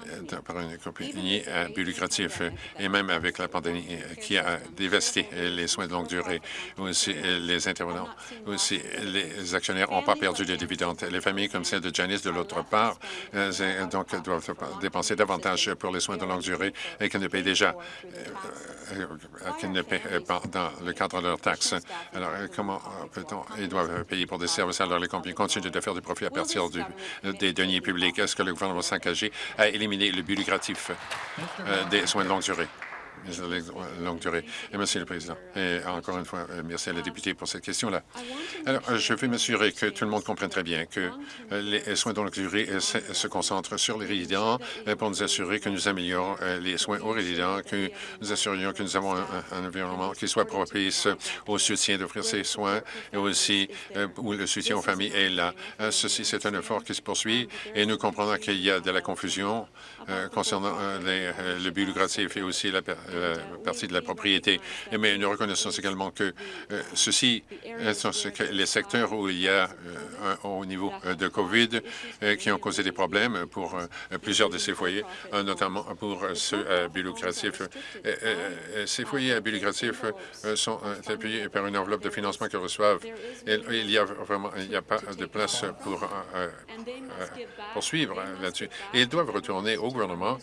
euh, par une compagnie à but lucratif et même avec la pandémie qui a dévasté les soins de longue durée, aussi les intervenants, aussi les actionnaires n'ont pas perdu de dividendes. Les familles comme celle de Janice, de l'autre part, donc doivent dépenser davantage pour les soins de longue durée et qu'elles ne payent déjà qu'elles ne paient pas dans le cadre de leurs taxes. Alors, comment peut-on... Ils doivent payer pour des services alors les compagnies continuent de faire du profit à partir des deniers publics. Est-ce que le gouvernement va s'engager à éliminer le but lucratif euh, des soins de longue durée? Longue durée. Et merci le Président. Et encore une fois, euh, merci à la députée pour cette question-là. Alors, euh, je veux m'assurer que tout le monde comprenne très bien que euh, les soins de longue durée se concentrent sur les résidents pour nous assurer que nous améliorons les soins aux résidents, que nous assurions que nous avons un, environnement qui soit propice au soutien d'offrir ces soins et aussi où le soutien aux familles est là. Ceci, c'est un effort qui se poursuit et nous comprenons qu'il y a de la confusion concernant le but lucratif et aussi la, euh, partie de la propriété. Mais nous reconnaissons également que euh, ceci sont les secteurs où il y a euh, haut niveau de COVID qui ont causé des problèmes pour plusieurs de ces foyers, notamment pour ceux à but lucratif. Ces foyers à but lucratif sont appuyés par une enveloppe de financement qu'ils reçoivent. il y a vraiment il n'y a pas de place pour poursuivre là-dessus. Ils doivent retourner au gouvernement,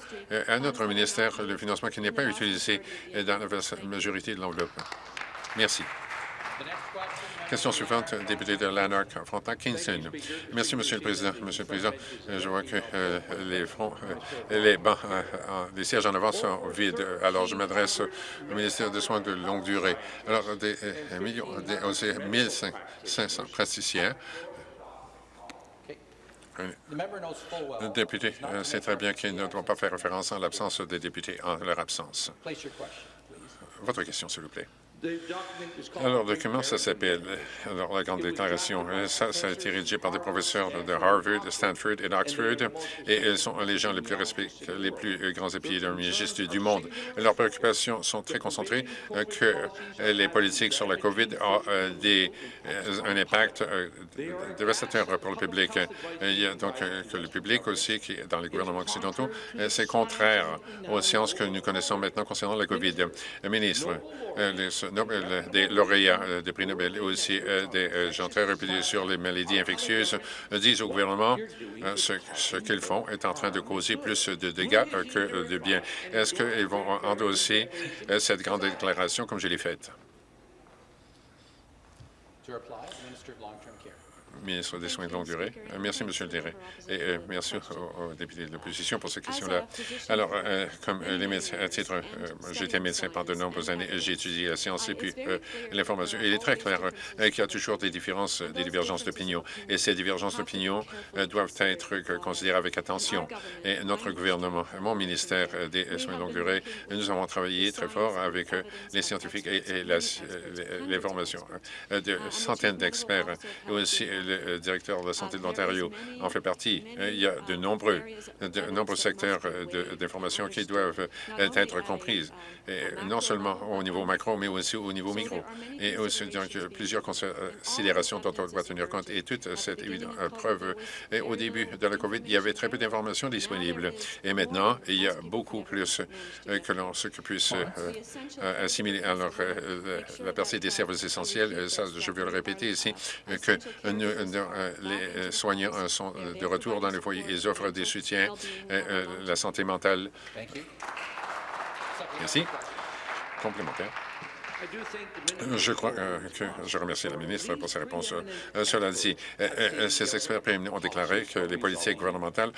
à notre ministère, le financement qui n'est pas utilisé dans la majorité de l'enveloppe. Merci. Question suivante, député de Lanark, Frontenac, Kingston. Merci, Monsieur le Président. Monsieur le Président, je vois que euh, les euh, les bancs, euh, sièges en avant sont vides. Alors, je m'adresse au ministère des Soins de longue durée. Alors, des millions, des, 1500 praticiens le député sait très bien qu'il ne doit pas faire référence à l'absence des députés en leur absence. Votre question, s'il vous plaît. Alors, le document, ça s'appelle la grande déclaration. Ça, ça a été rédigé par des professeurs de Harvard, Stanford et d'Oxford, et ils sont les gens les plus respectés, les plus grands épidémiologistes du monde. Leurs préoccupations sont très concentrées euh, que les politiques sur la COVID ont euh, des, euh, un impact dévastateur pour le public. Il y a donc que le public aussi, qui dans les gouvernements occidentaux, c'est contraire aux sciences que nous connaissons maintenant concernant la COVID. ministre, Nobel, des lauréats euh, des prix Nobel et aussi euh, des euh, gens très réputés sur les maladies infectieuses disent au gouvernement ce, ce qu'ils font est en train de causer plus de dégâts que de bien. Est-ce qu'ils vont endosser cette grande déclaration comme je l'ai faite? Ministre des Soins de longue durée. Euh, merci, Monsieur le Direct. Et euh, merci aux, députés de l'opposition pour cette question-là. Alors, euh, comme les médecins, à titre, été médecin pendant de nombreuses années, j'ai étudié la science et puis l'information. Il est très clair qu'il y a toujours des différences, des divergences d'opinion. Et ces divergences d'opinion doivent être considérées avec attention. Et notre gouvernement, mon ministère des Soins de longue durée, nous avons travaillé très fort avec les scientifiques et, les formations de centaines d'experts et aussi le directeur de la santé de l'Ontario en fait partie. Il y a de nombreux, de nombreux secteurs d'information qui doivent être comprises, non seulement au niveau macro, mais aussi au niveau micro. Et aussi, donc, plusieurs considérations dont on doit tenir compte. Et toute cette preuve, et au début de la COVID, il y avait très peu d'informations disponibles. Et maintenant, il y a beaucoup plus que l'on se puisse assimiler. Alors, la partie des services essentiels, ça, je veux le répéter ici, que nous, euh, les euh, soignants euh, sont de retour dans les foyers. Ils offrent des soutiens, la santé mentale. Merci. Complémentaire. Je crois euh, que je remercie la ministre pour sa réponse. Euh, cela dit, euh, ces experts ont déclaré que les politiques gouvernementales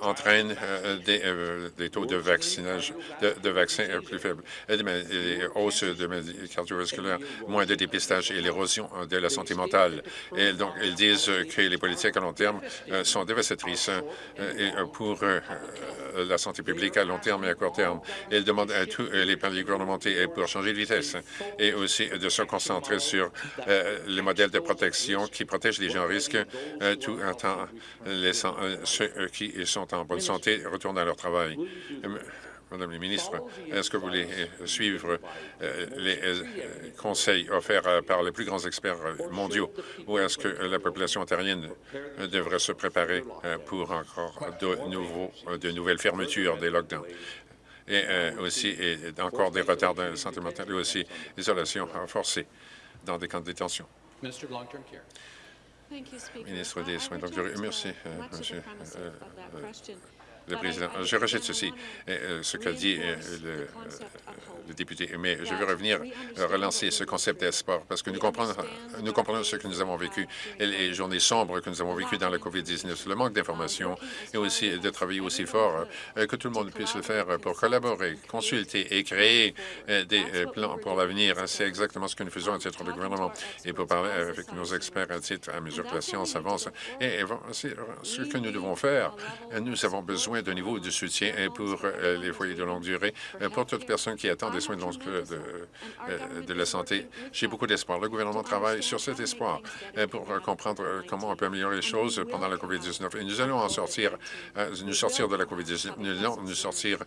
entraînent des, taux de vaccinage, de, vaccins plus faibles, des hausses de maladies cardiovasculaires, moins de dépistage et l'érosion de la santé mentale. Et donc, ils disent que les politiques à long terme sont dévastatrices pour la santé publique à long terme et à court terme. Ils demandent à tous les pays gouvernementaux pour changer de vitesse et aussi de se concentrer sur euh, les modèles de protection qui protègent les gens en risque euh, tout en laissant euh, ceux qui sont en bonne santé retourner à leur travail. Madame la ministre, est-ce que vous voulez suivre les conseils offerts par les plus grands experts mondiaux ou est-ce que la population ontarienne devrait se préparer pour encore de, nouveaux, de nouvelles fermetures des lockdowns? Et aussi et encore des retards de santé mentale et aussi isolation forcée dans des camps de détention. Ministre des Soins de Merci, Monsieur le Président. Je rejette ceci, euh, ce qu'a dit euh, le, député, mais je veux revenir euh, relancer ce concept d'espoir parce que nous comprenons, nous comprenons ce que nous avons vécu et les journées sombres que nous avons vécues dans la COVID-19, le manque d'informations et aussi de travailler aussi fort que tout le monde puisse le faire pour collaborer, consulter et créer des plans pour l'avenir. C'est exactement ce que nous faisons à titre de gouvernement et pour parler avec nos experts à titre à mesure que la science avance. Et c'est ce que nous devons faire. Nous avons besoin de niveau de soutien pour euh, les foyers de longue durée, euh, pour toute personne qui attend des soins de, euh, de la santé. J'ai beaucoup d'espoir. Le gouvernement travaille sur cet espoir pour comprendre comment on peut améliorer les choses pendant la COVID-19. Et nous allons en sortir, nous sortir de la COVID-19, nous allons nous sortir,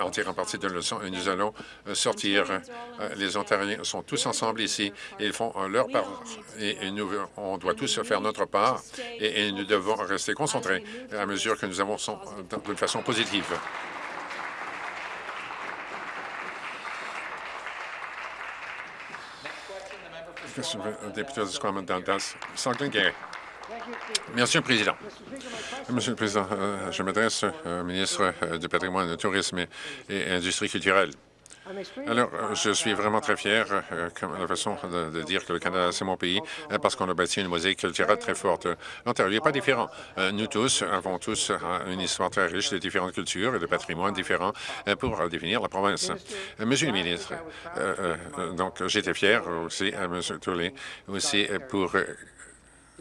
en tirant partie de leçons, et nous allons sortir. les Ontariens sont tous ensemble ici, et ils font leur part, et, nous, on doit tous faire notre part, et, nous devons rester concentrés à mesure que nous avons d'une façon positive. Merci, le Président. Monsieur le Président, euh, je m'adresse au ministre euh, du Patrimoine, du Tourisme et Industrie culturelle. Alors, euh, je suis vraiment très fier euh, de la façon de, dire que le Canada, c'est mon pays, euh, parce qu'on a bâti une mosaïque culturelle très forte. L'Ontario n'est pas différent. Nous tous avons tous une histoire très riche de différentes cultures et de patrimoines différents pour définir la province. Monsieur le ministre, donc j'étais fier aussi, à M. Tourlé, aussi pour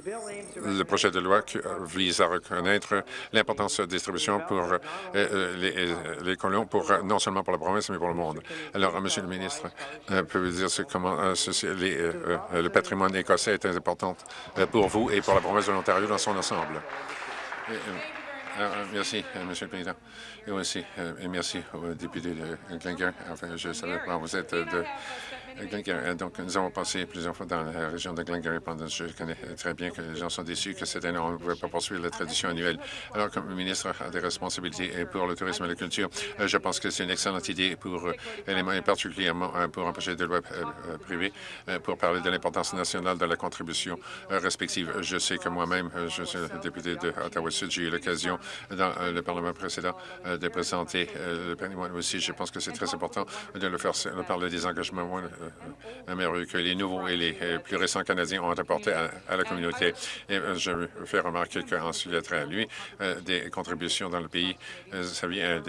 le projet de loi vise à reconnaître l'importance de distribution pour euh, euh, les, euh, colons, non seulement pour la province, mais pour le monde. Alors, Monsieur le ministre, pouvez-vous dire comment le patrimoine écossais est important pour vous et pour la province de l'Ontario dans son ensemble? merci, Monsieur le Président. Et aussi, merci au député de Glengarry. Enfin, je savais vous êtes de euh, donc, nous avons passé plusieurs fois dans la région de Glengarry pendant je connais très bien que les gens sont déçus que cette année, on ne pouvait pas poursuivre la tradition annuelle. Alors, comme ministre des responsabilités pour le tourisme et la culture, euh, je pense que c'est une excellente idée pour euh, éléments et particulièrement pour un projet de loi privé pour parler de l'importance nationale de la contribution respective. Je sais que moi-même, je suis député de Ottawa-Sud, j'ai eu l'occasion dans le Parlement précédent de présenter le patrimoine aussi. Je pense que c'est très important de le faire, de parler des engagements merveilleux que les nouveaux et les euh, plus récents Canadiens ont apporté à, la communauté. Et euh, je faire remarquer qu'en suite à lui, euh, des contributions dans le pays, ça vient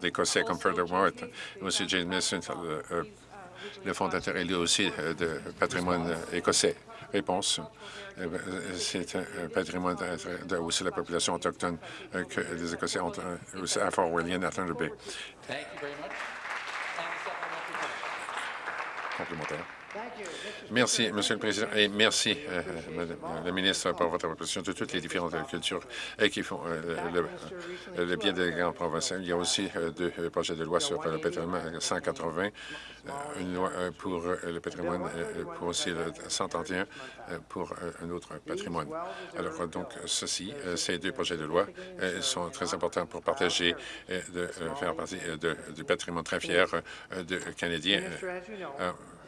d'Écossais comme Furthermore, aussi James Mason, le, fondateur est aussi de patrimoine écossais. Réponse. C'est un patrimoine de, la population autochtone que les Écossais ont aussi à Fort William, à Thunder Bay. Complémentaire. Merci, Monsieur le Président, et merci, euh, Madame la ministre, pour votre proposition de toutes les différentes cultures qui font euh, le, bien des grands provinciaux. Il y a aussi euh, deux projets de loi sur le patrimoine 180, une loi pour le patrimoine, pour aussi le 131 pour un autre patrimoine. Alors, donc, ceci, ces deux projets de loi sont très importants pour partager, de faire partie du patrimoine très fier de Canadiens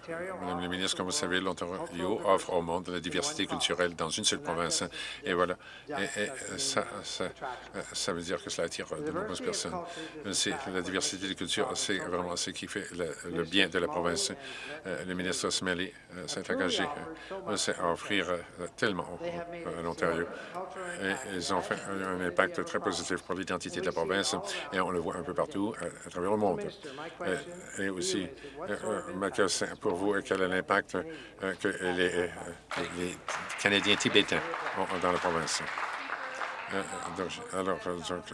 Madame la ministre, comme vous savez, l'Ontario offre au monde la diversité culturelle dans une seule province. Et voilà. Et, ça, ça, veut dire que cela attire de nombreuses personnes. C'est la diversité des cultures, c'est vraiment ce qui fait le, bien de la province. Euh, le ministre Smelly euh, s'est engagé euh, à offrir tellement à l'Ontario. Ils ont fait un impact très positif pour l'identité de la province et on le voit un peu partout à, travers le monde. Et aussi, ma question pour quel est l'impact euh, que les, euh, les, Canadiens tibétains ont dans la province. Euh, alors,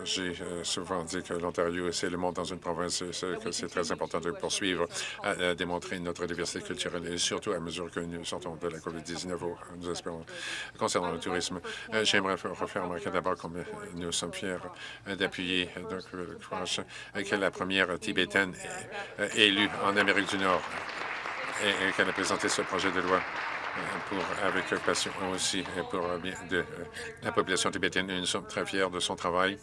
j'ai souvent dit que l'Ontario, c'est le monde dans une province, que c'est très important de poursuivre à, démontrer notre diversité culturelle et surtout à mesure que nous sortons de la COVID-19, nous espérons. Concernant le tourisme, j'aimerais refaire remarquer d'abord comme nous sommes fiers d'appuyer que la première tibétaine élue en Amérique du Nord et, qu'elle a présenté ce projet de loi euh, pour, avec passion aussi pour bien de la population tibétaine. Nous sommes très fiers de son travail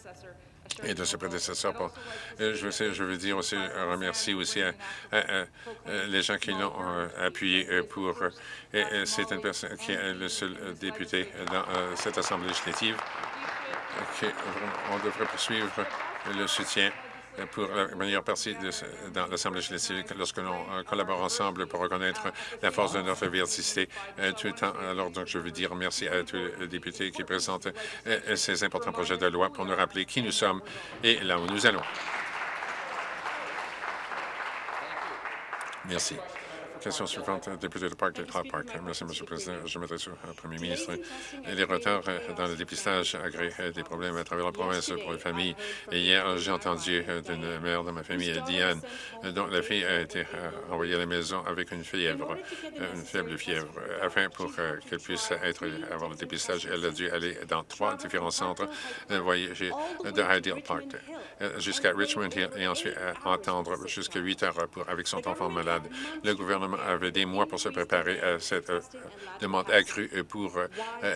et de ses prédécesseurs. je, veux, dire aussi, remercier aussi les gens qui l'ont euh, appuyé pour... C'est une personne qui est le seul député dans euh, cette Assemblée législative. on devrait poursuivre le soutien pour la meilleure partie de, dans l'Assemblée législative lorsque l'on euh, collabore ensemble pour reconnaître la force de notre diversité euh, tout temps. Alors, donc, je veux dire merci à tous les députés qui présentent euh, ces importants projets de loi pour nous rappeler qui nous sommes et là où nous allons. Merci. Question suivante, député de Park, Park. Merci, M. le Président. Je m'adresse au Premier ministre. Les retards euh, dans le dépistage agréent euh, des problèmes à travers la province pour les familles. Hier, j'ai entendu euh, d'une mère de ma famille, Diane, dont la fille a été envoyée à la maison avec une fièvre, une faible fièvre. Afin pour qu'elle puisse être, avoir le dépistage, elle a dû aller dans trois différents centres voyager de Ideal Park jusqu'à Richmond Hill et ensuite entendre jusqu'à 8 heures pour, avec son enfant malade. Le gouvernement avait des mois pour se préparer à cette euh, demande accrue pour euh,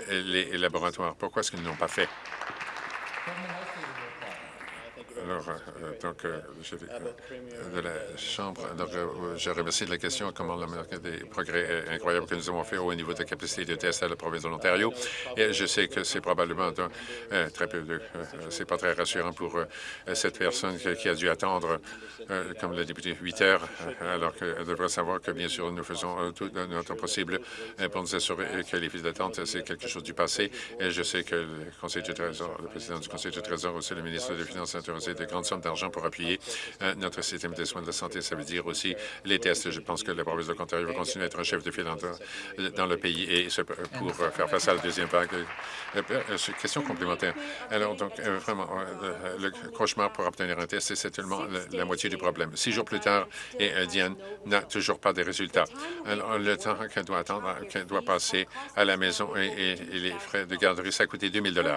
les laboratoires. Pourquoi est-ce qu'ils ne l'ont pas fait? Alors, euh, donc, euh, de la Chambre, donc, je remercie de la question comment des progrès incroyables que nous avons fait au niveau de la capacité de test à la province de l'Ontario. Et je sais que c'est probablement euh, très peu de... c'est pas très rassurant pour cette personne qui, a dû attendre, comme le député, 8 heures, alors qu'elle devrait savoir que, bien sûr, nous faisons tout notre possible pour nous assurer que les files d'attente, c'est quelque chose du passé. Et je sais que le Conseil du Trésor, le président du Conseil du Trésor, aussi le ministre des Finances intéressé de grandes sommes d'argent pour appuyer euh, notre système de soins de la santé. Ça veut dire aussi les tests. Je pense que la province de l'Ontario va continuer à être un chef de file dans, le pays et pour faire face à la deuxième vague. Euh, euh, question complémentaire. Alors, donc, vraiment, le cauchemar pour obtenir un test, c'est seulement la, moitié du problème. Six jours plus tard, et Diane n'a toujours pas de résultats. Alors, le temps qu'elle doit attendre, qu'elle doit passer à la maison et, les frais de garderie, ça a coûté 2 000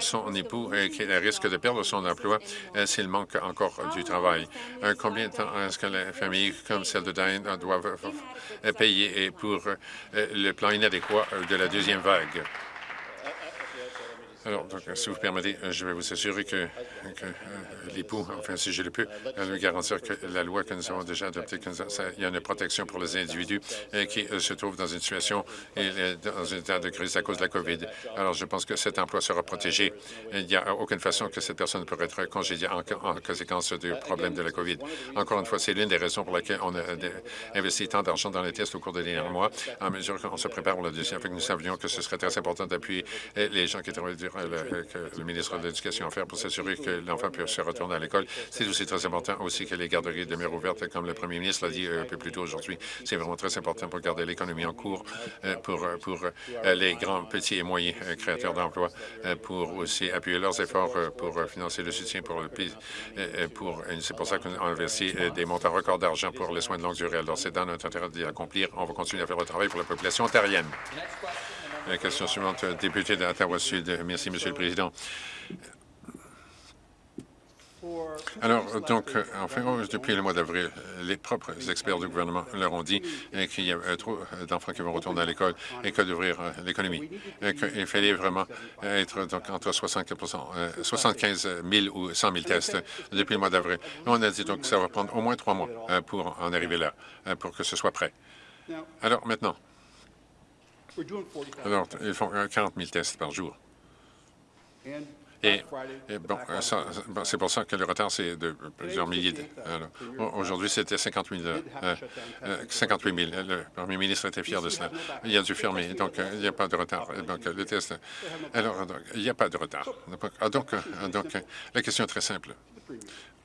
Son époux, qui risque de perdre son emploi, s'il manque encore du travail. Euh, combien de temps est-ce que les familles comme celle de Diane doivent payer pour euh, le plan inadéquat de la deuxième vague? Alors, donc, si vous permettez, je vais vous assurer que, euh, l'époux, enfin, si je le peux, nous garantir que la loi que nous avons déjà adoptée, il y a une protection pour les individus euh, qui euh, se trouvent dans une situation et dans un état de crise à cause de la COVID. Alors, je pense que cet emploi sera protégé. Il n'y a aucune façon que cette personne pourrait être congédiée en, conséquence du problème de la COVID. Encore une fois, c'est l'une des raisons pour lesquelles on a investi tant d'argent dans les tests au cours des derniers mois, en mesure qu'on se prépare pour la deuxième. Fait que nous savions que ce serait très important d'appuyer les gens qui travaillent le, que le ministre de l'Éducation a fait pour s'assurer que l'enfant puisse se retourner à l'école. C'est aussi très important aussi que les garderies demeurent ouvertes, comme le premier ministre l'a dit euh, un peu plus tôt aujourd'hui. C'est vraiment très important pour garder l'économie en cours, euh, pour, euh, les grands, petits et moyens créateurs d'emplois, pour aussi appuyer leurs efforts pour financer le soutien pour le pays. C'est pour ça qu'on a investi des montants records d'argent pour les soins de longue durée. Alors, c'est dans notre intérêt d'y accomplir. On va continuer à faire le travail pour la population ontarienne. La question suivante, député d'Ottawa-Sud. Merci, Monsieur le Président. Alors, donc, enfin, depuis le mois d'avril, les propres experts du gouvernement leur ont dit qu'il y a trop d'enfants qui vont retourner à l'école et que d'ouvrir l'économie. qu'il fallait vraiment être donc, entre 75 000 ou 100 000 tests depuis le mois d'avril. On a dit donc que ça va prendre au moins trois mois euh, pour en arriver là, euh, pour que ce soit prêt. Alors, maintenant, alors, ils font 40 000 tests par jour. Et, bon, c'est pour ça que le retard, c'est de plusieurs milliers. Aujourd'hui, c'était 58 000. Euh, 58 000. Le premier ministre était fier de cela. Il a dû fermer, donc il n'y a pas de retard. Donc, le test. Alors, il n'y a pas de retard. Donc, donc, la question est très simple.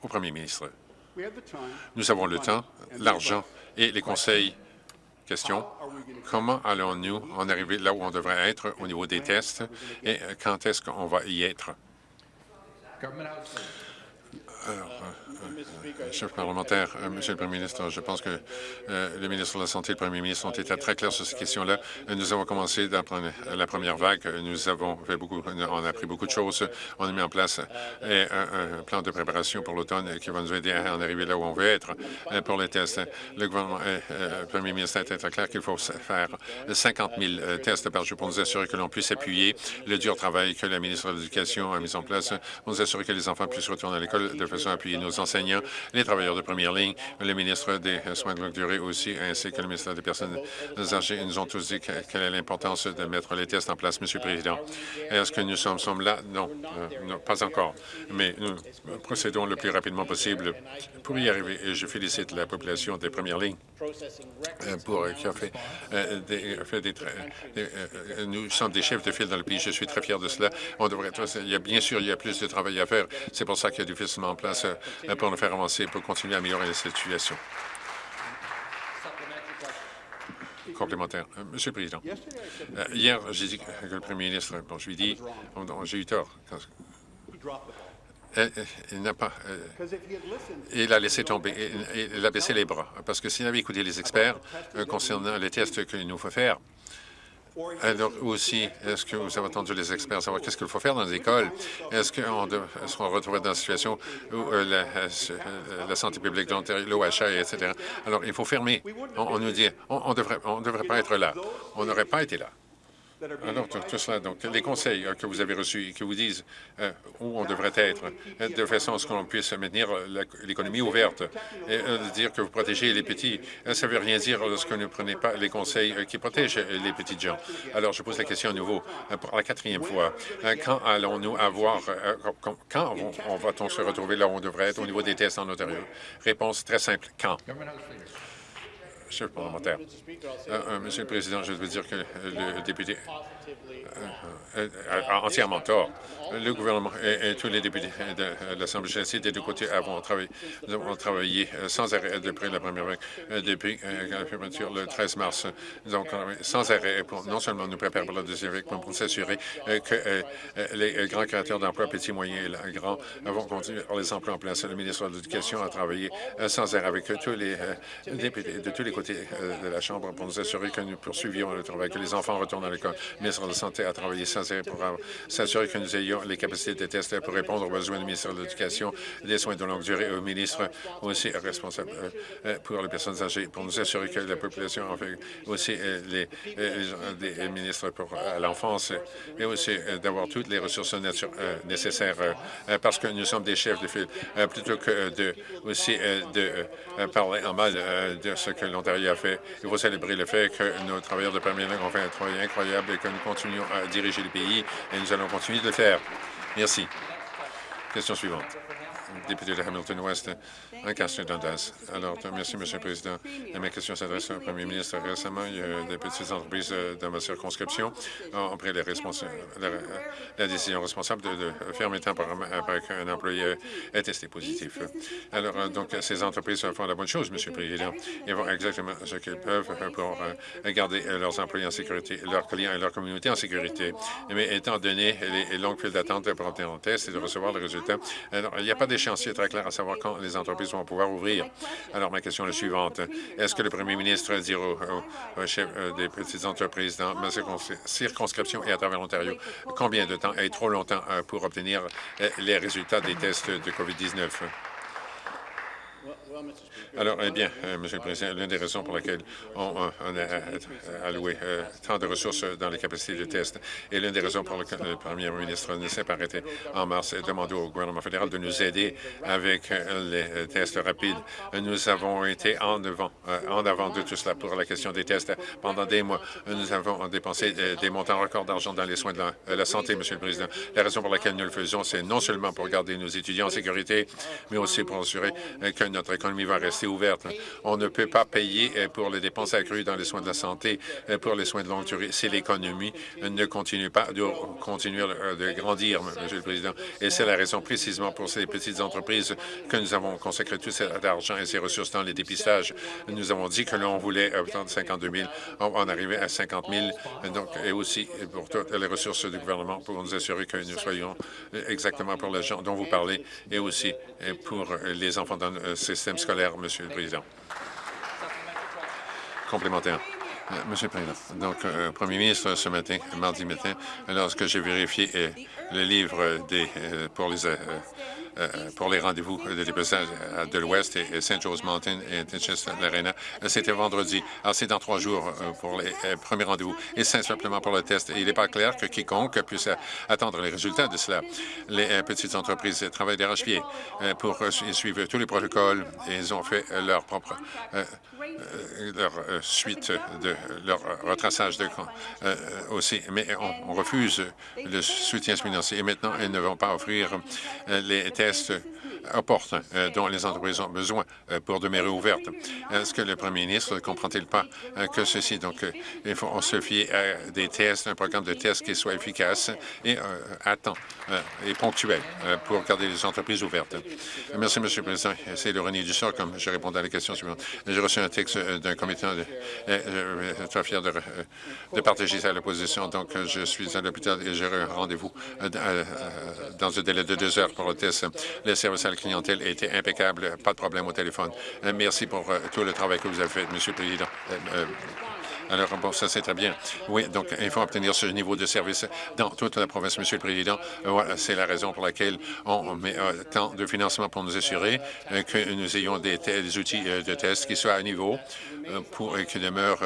Au premier ministre, nous avons le temps, l'argent et les conseils Question. Comment allons-nous en arriver là où on devrait être au niveau des tests et quand est-ce qu'on va y être? Alors, chef parlementaire, euh, Monsieur le Premier ministre, je pense que euh, le ministre de la Santé et le Premier ministre ont été très clairs sur ces questions-là. Nous avons commencé la première vague. Nous avons fait beaucoup, on a appris beaucoup de choses. On a mis en place euh, un, plan de préparation pour l'automne qui va nous aider à en arriver là où on veut être pour les tests. Le gouvernement, le Premier ministre a été très clair qu'il faut faire 50 000 tests par jour pour nous assurer que l'on puisse appuyer le dur travail que la ministre de l'Éducation a mis en place pour nous assurer que les enfants puissent retourner à l'école de façon à appuyer nos enseignants, les travailleurs de première ligne, le ministre des Soins de longue durée aussi, ainsi que le ministre des Personnes âgées. Ils nous ont tous dit quelle est l'importance de mettre les tests en place, Monsieur le Président. Est-ce que nous sommes, sommes là? Non, euh, non, pas encore. Mais nous procédons le plus rapidement possible pour y arriver. Et je félicite la population des premières lignes pour qui a fait, euh, des, fait des, nous sommes des chefs de file dans le pays. Je suis très fier de cela. On devrait, il y a bien sûr, il y a plus de travail à faire. C'est pour ça qu'il y a du financement en place pour nous faire avancer, pour continuer à améliorer la situation. Complémentaire. Euh, Monsieur le Président, euh, hier, j'ai dit que le Premier ministre, bon, je lui ai dit, j'ai eu tort. Euh, il n'a pas. il a laissé tomber. Il, a baissé les bras. Parce que s'il avait écouté les experts concernant les tests qu'il nous faut faire, alors aussi, est-ce que vous avez entendu les experts savoir qu'est-ce qu'il faut faire dans les écoles? Est-ce qu'on se retrouve dans une situation où euh, euh, la, santé publique de l'Ontario, l'OHA, etc. Alors, il faut fermer. On, nous dit, on ne devrait, on devrait pas être là. On n'aurait pas été là. Alors, tout, cela, donc, les conseils euh, que vous avez reçus et qui vous disent euh, où on devrait être, euh, de façon à ce qu'on puisse maintenir l'économie ouverte et dire que vous protégez les petits, ça ne veut rien dire lorsque vous ne prenez pas les conseils qui protègent les petites gens. Alors, je pose la question à nouveau pour la quatrième fois. Quand allons-nous avoir, quand on, va-t-on se retrouver là où on devrait être au niveau des tests en Ontario? Réponse très simple, quand? Monsieur le parlementaire. Monsieur le Président, je veux dire que le député a entièrement tort le gouvernement et, tous les députés de, l'Assemblée nationale des deux côtés avons travaillé, euh, sans arrêt depuis la première vague, euh, depuis euh, la fermeture le 13 mars. Travaillé sans arrêt pour non seulement nous préparer pour la deuxième vague, mais pour s'assurer que les grands créateurs d'emplois, petits, moyens et grands, vont continuer les emplois en place. Le ministre de l'Éducation a travaillé sans arrêt avec tous les députés de tous les côtés de la Chambre pour nous assurer que nous poursuivions le travail, que les enfants retournent à l'école. Le ministre de la Santé a travaillé sans arrêt pour s'assurer que nous ayons les capacités de tests pour répondre aux besoins du ministère de l'Éducation, des soins de longue durée, au ministre aussi responsable euh, euh, pour les personnes âgées, pour nous assurer que la population, aussi euh, les, les, ministres pour l'enfance, et aussi d'avoir toutes les ressources nécessaires parce que nous sommes des chefs de file, plutôt que de aussi de parler en mal de ce que l'Ontario Il faut célébrer le fait que nos travailleurs de première ligne ont fait un travail incroyable et que nous continuons à diriger le pays et nous allons continuer de le faire. Merci. Question suivante. Député de Hamilton-West, un question Dundas. Alors, merci, Monsieur le Président. ma question s'adresse au Premier ministre. Récemment, il y a des petites entreprises euh, dans ma circonscription ont pris la, décision responsable de, fermer temporairement après qu'un employé ait testé positif. Alors, euh, donc, ces entreprises font la bonne chose, Monsieur le Président. Ils font exactement ce qu'ils peuvent pour euh, garder leurs employés en sécurité, leurs clients et leur communauté en sécurité. Mais étant donné les longues files d'attente pour obtenir un test et de recevoir le résultat, alors, il n'y a pas d'échéancier très clair à savoir quand les entreprises pouvoir ouvrir. Alors, ma question est la suivante. Est-ce que le premier ministre dira au, chef euh, des petites entreprises dans ma circonscription et à travers l'Ontario combien de temps est trop longtemps euh, pour obtenir euh, les résultats des tests de COVID-19? Alors, eh bien, euh, Monsieur le Président, l'une des raisons pour lesquelles on, a euh, alloué euh, tant de ressources dans les capacités de test et l'une des raisons pour lesquelles le Premier ministre ne s'est pas arrêté en mars et demandé au gouvernement fédéral de nous aider avec les tests rapides. Nous avons été en avant, en avant de tout cela pour la question des tests pendant des mois. Nous avons dépensé des montants records d'argent dans les soins de la, santé, Monsieur le Président. La raison pour laquelle nous le faisons, c'est non seulement pour garder nos étudiants en sécurité, mais aussi pour assurer que notre l'économie va rester ouverte. On ne peut pas payer pour les dépenses accrues dans les soins de la santé, pour les soins de longue durée, si l'économie ne continue pas de continuer de grandir, Monsieur le Président. Et c'est la raison précisément pour ces petites entreprises que nous avons consacré tout cet argent et ces ressources dans les dépistages. Nous avons dit que l'on voulait obtenir 52 000. On en arrivait à 50 000. Donc, et aussi pour toutes les ressources du gouvernement pour nous assurer que nous soyons exactement pour les gens dont vous parlez et aussi pour les enfants dans le système scolaire, Monsieur le Président. Complémentaire. Euh, Monsieur le Président, donc, euh, Premier ministre, ce matin, mardi matin, lorsque j'ai vérifié euh, le livre des, pour les euh, pour les rendez-vous de dépassage de l'Ouest et Saint-Joseph Mountain et l'Arena. C'était vendredi. Alors, c'est dans trois jours euh, pour les euh, premiers rendez-vous et c'est simplement pour le test. il n'est pas clair que quiconque puisse attendre les résultats de cela. Les petites entreprises travaillent d'arrache-pied pour suivre tous les protocoles et ils ont fait leur propre leur suite de leur retraçage de compte aussi. Mais on, refuse le soutien financier et maintenant, ils ne vont pas offrir les tests euh, dont les entreprises ont besoin euh, pour demeurer ouvertes. Est-ce que le premier ministre ne comprend-il pas euh, que ceci, donc, il faut se fier à des tests, un programme de tests qui soit efficace et à temps et ponctuel pour garder les entreprises ouvertes? Merci, M. le Président. C'est l'ironie du sort, comme je réponds à la question suivante. J'ai reçu un texte d'un comité. De, je suis très fier de, de partager ça à l'opposition. Donc, je suis à l'hôpital et j'ai un rendez-vous dans un délai de deux heures pour le test. Les services à la clientèle a été impeccable, pas de problème au téléphone. Euh, merci pour euh, tout le travail que vous avez fait, Monsieur le Président. Euh, alors, bon, ça, c'est très bien. Oui, donc, il faut obtenir ce niveau de service dans toute la province, Monsieur le Président. Voilà, c'est la raison pour laquelle on met tant de financement pour nous assurer que nous ayons des, outils de test qui soient à niveau pour qui demeurent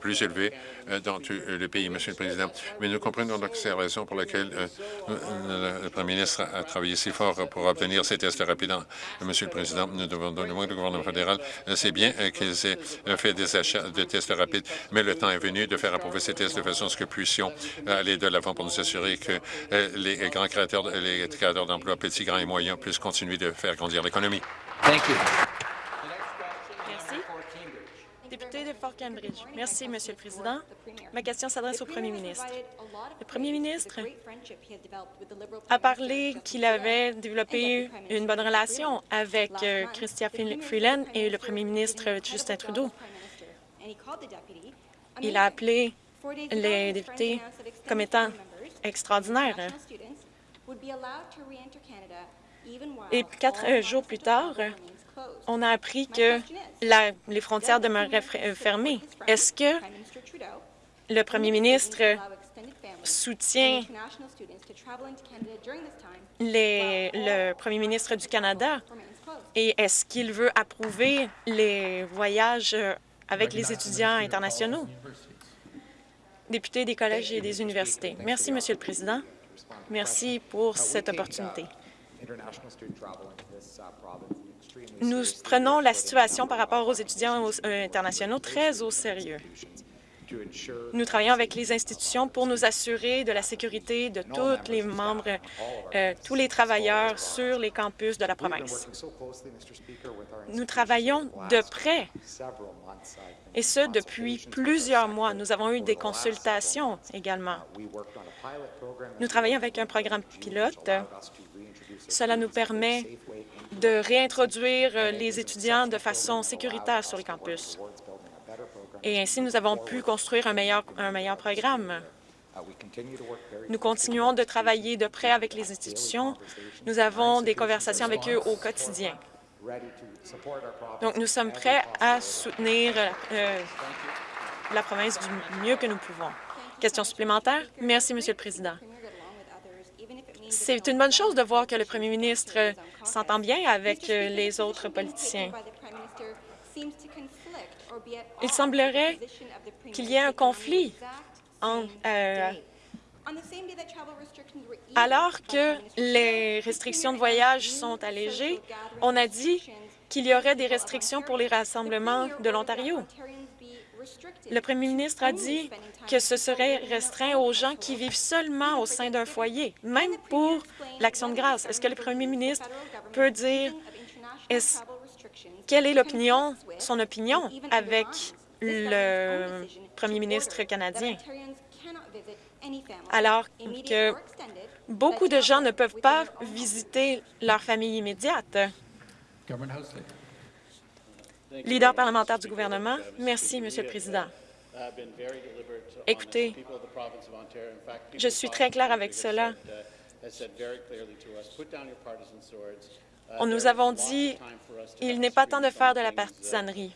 plus élevés dans tout euh, le pays, Monsieur le Président. Mais nous comprenons donc c'est la raison pour laquelle euh, le Premier ministre a travaillé si fort pour obtenir ces tests rapides. Monsieur le Président, nous devons demander au gouvernement fédéral, c'est bien qu'ils aient fait des achats de tests rapides, mais le temps est venu de faire approuver ces tests de façon à ce que puissions aller de l'avant pour nous assurer que les grands créateurs, les créateurs d'emplois, petits, grands et moyens, puissent continuer de faire grandir l'économie. De Fort Cambridge. Merci, Monsieur le Président. Ma question s'adresse au Premier ministre. Le Premier ministre a parlé qu'il avait développé une bonne relation avec euh, Chrystia Freeland et le Premier ministre Justin Trudeau. Il a appelé les députés comme étant extraordinaires. Et quatre jours plus tard, on a appris que les frontières demeureraient euh, fermées. Est-ce que le premier ministre soutient le premier ministre du Canada? et est-ce qu'il veut approuver les voyages euh, avec les étudiants internationaux? Député des collèges et des universités. Merci, Monsieur le Président. Merci pour cette opportunité. Nous prenons la situation par rapport aux étudiants euh, internationaux très au sérieux. Nous travaillons avec les institutions pour nous assurer de la sécurité de tous les membres, euh, tous les travailleurs sur les campus de la province. Nous travaillons de près, et ce, depuis plusieurs mois. Nous avons eu des consultations également. Nous travaillons avec un programme pilote. Cela nous permet de réintroduire euh, les étudiants de façon sécuritaire sur le campus. Et ainsi, nous avons pu construire un meilleur, un meilleur programme. Nous continuons de travailler de près avec les institutions. Nous avons des conversations avec eux au quotidien. Donc, nous sommes prêts à soutenir euh, la province du mieux que nous pouvons. Question supplémentaire? Merci, Monsieur le Président. C'est une bonne chose de voir que le premier ministre s'entend bien avec euh, les autres politiciens. Il semblerait qu'il y ait un conflit euh, alors que les restrictions de voyage sont allégées, on a dit qu'il y aurait des restrictions pour les rassemblements de l'Ontario. Le premier ministre a dit que ce serait restreint aux gens qui vivent seulement au sein d'un foyer, même pour l'Action de grâce. Est-ce que le premier ministre peut dire quelle est son opinion avec le premier ministre canadien, alors que beaucoup de gens ne peuvent pas visiter leur famille immédiate. Leader parlementaire du gouvernement, merci, Monsieur le Président. Écoutez, je suis très clair avec cela. Nous avons dit il n'est pas temps de faire de la partisanerie.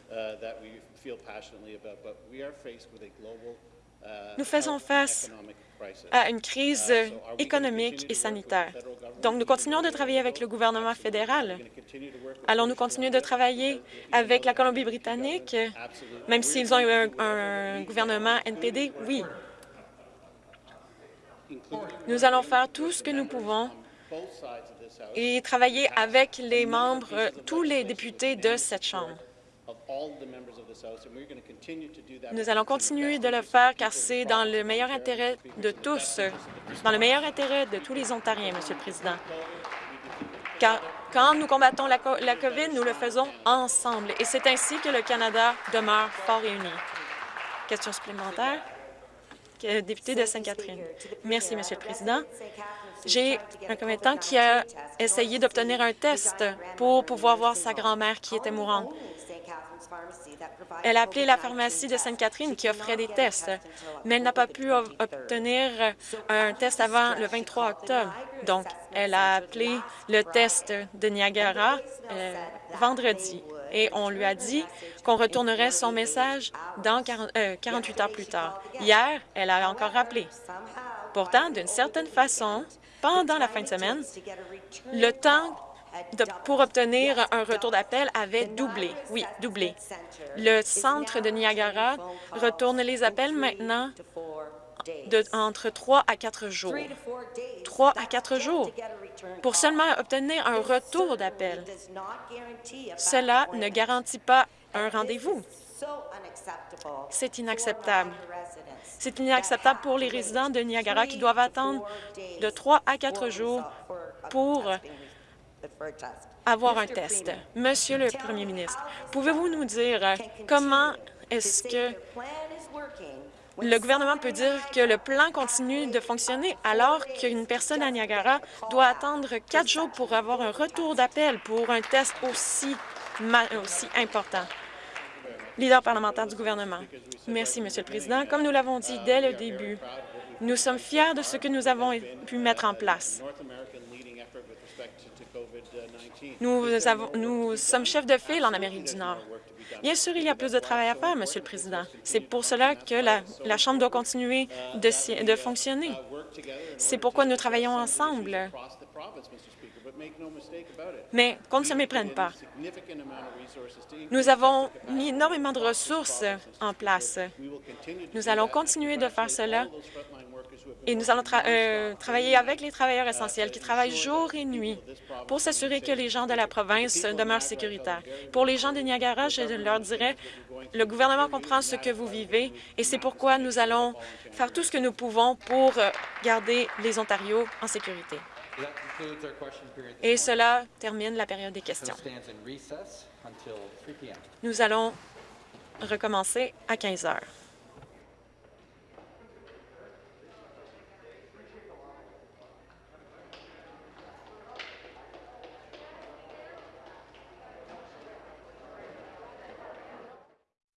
Nous faisons face à une crise économique et sanitaire. Donc, nous continuons de travailler avec le gouvernement fédéral. Allons-nous continuer de travailler avec la Colombie-Britannique, même s'ils ont eu un, un gouvernement NPD? Oui. Nous allons faire tout ce que nous pouvons et travailler avec les membres, tous les députés de cette Chambre. Nous allons continuer de le faire car c'est dans le meilleur intérêt de tous, dans le meilleur intérêt de tous les Ontariens, Monsieur le Président. Car quand nous combattons la, la COVID, nous le faisons ensemble et c'est ainsi que le Canada demeure fort et uni. Question supplémentaire? Député de Sainte-Catherine. Merci, Monsieur le Président. J'ai un commettant qui a essayé d'obtenir un test pour pouvoir voir sa grand-mère qui était mourante. Elle a appelé la pharmacie de Sainte-Catherine qui offrait des tests, mais elle n'a pas pu obtenir un test avant le 23 octobre. Donc, elle a appelé le test de Niagara euh, vendredi et on lui a dit qu'on retournerait son message dans 40, 48 euh, heures plus tard. Hier, elle a encore rappelé. Pourtant, d'une certaine façon, pendant la fin de semaine, le temps pour obtenir un retour d'appel avait doublé. Oui, doublé. Le centre de Niagara retourne les appels maintenant de, entre trois à quatre jours. Trois à quatre jours pour seulement obtenir un retour d'appel. Cela ne garantit pas un rendez-vous. C'est inacceptable. C'est inacceptable pour les résidents de Niagara qui doivent attendre de trois à quatre jours pour avoir un test. Monsieur le Premier ministre, pouvez-vous nous dire comment est-ce que le gouvernement peut dire que le plan continue de fonctionner alors qu'une personne à Niagara doit attendre quatre jours pour avoir un retour d'appel pour un test aussi, aussi important? Leader parlementaire du gouvernement. Merci, Monsieur le Président. Comme nous l'avons dit dès le début, nous sommes fiers de ce que nous avons pu mettre en place. Nous, sommes chefs de file en Amérique du Nord. Bien sûr, il y a plus de travail à faire, Monsieur le Président. C'est pour cela que la, la Chambre doit continuer de, de fonctionner. C'est pourquoi nous travaillons ensemble. Mais qu'on ne se méprenne pas. Nous avons mis énormément de ressources en place. Nous allons continuer de faire cela et nous allons euh, travailler avec les travailleurs essentiels qui travaillent jour et nuit pour s'assurer que les gens de la province demeurent sécuritaires. Pour les gens de Niagara, je leur dirais, le gouvernement comprend ce que vous vivez et c'est pourquoi nous allons faire tout ce que nous pouvons pour euh, garder les Ontarios en sécurité. Et cela termine la période des questions. Nous allons recommencer à 15 heures.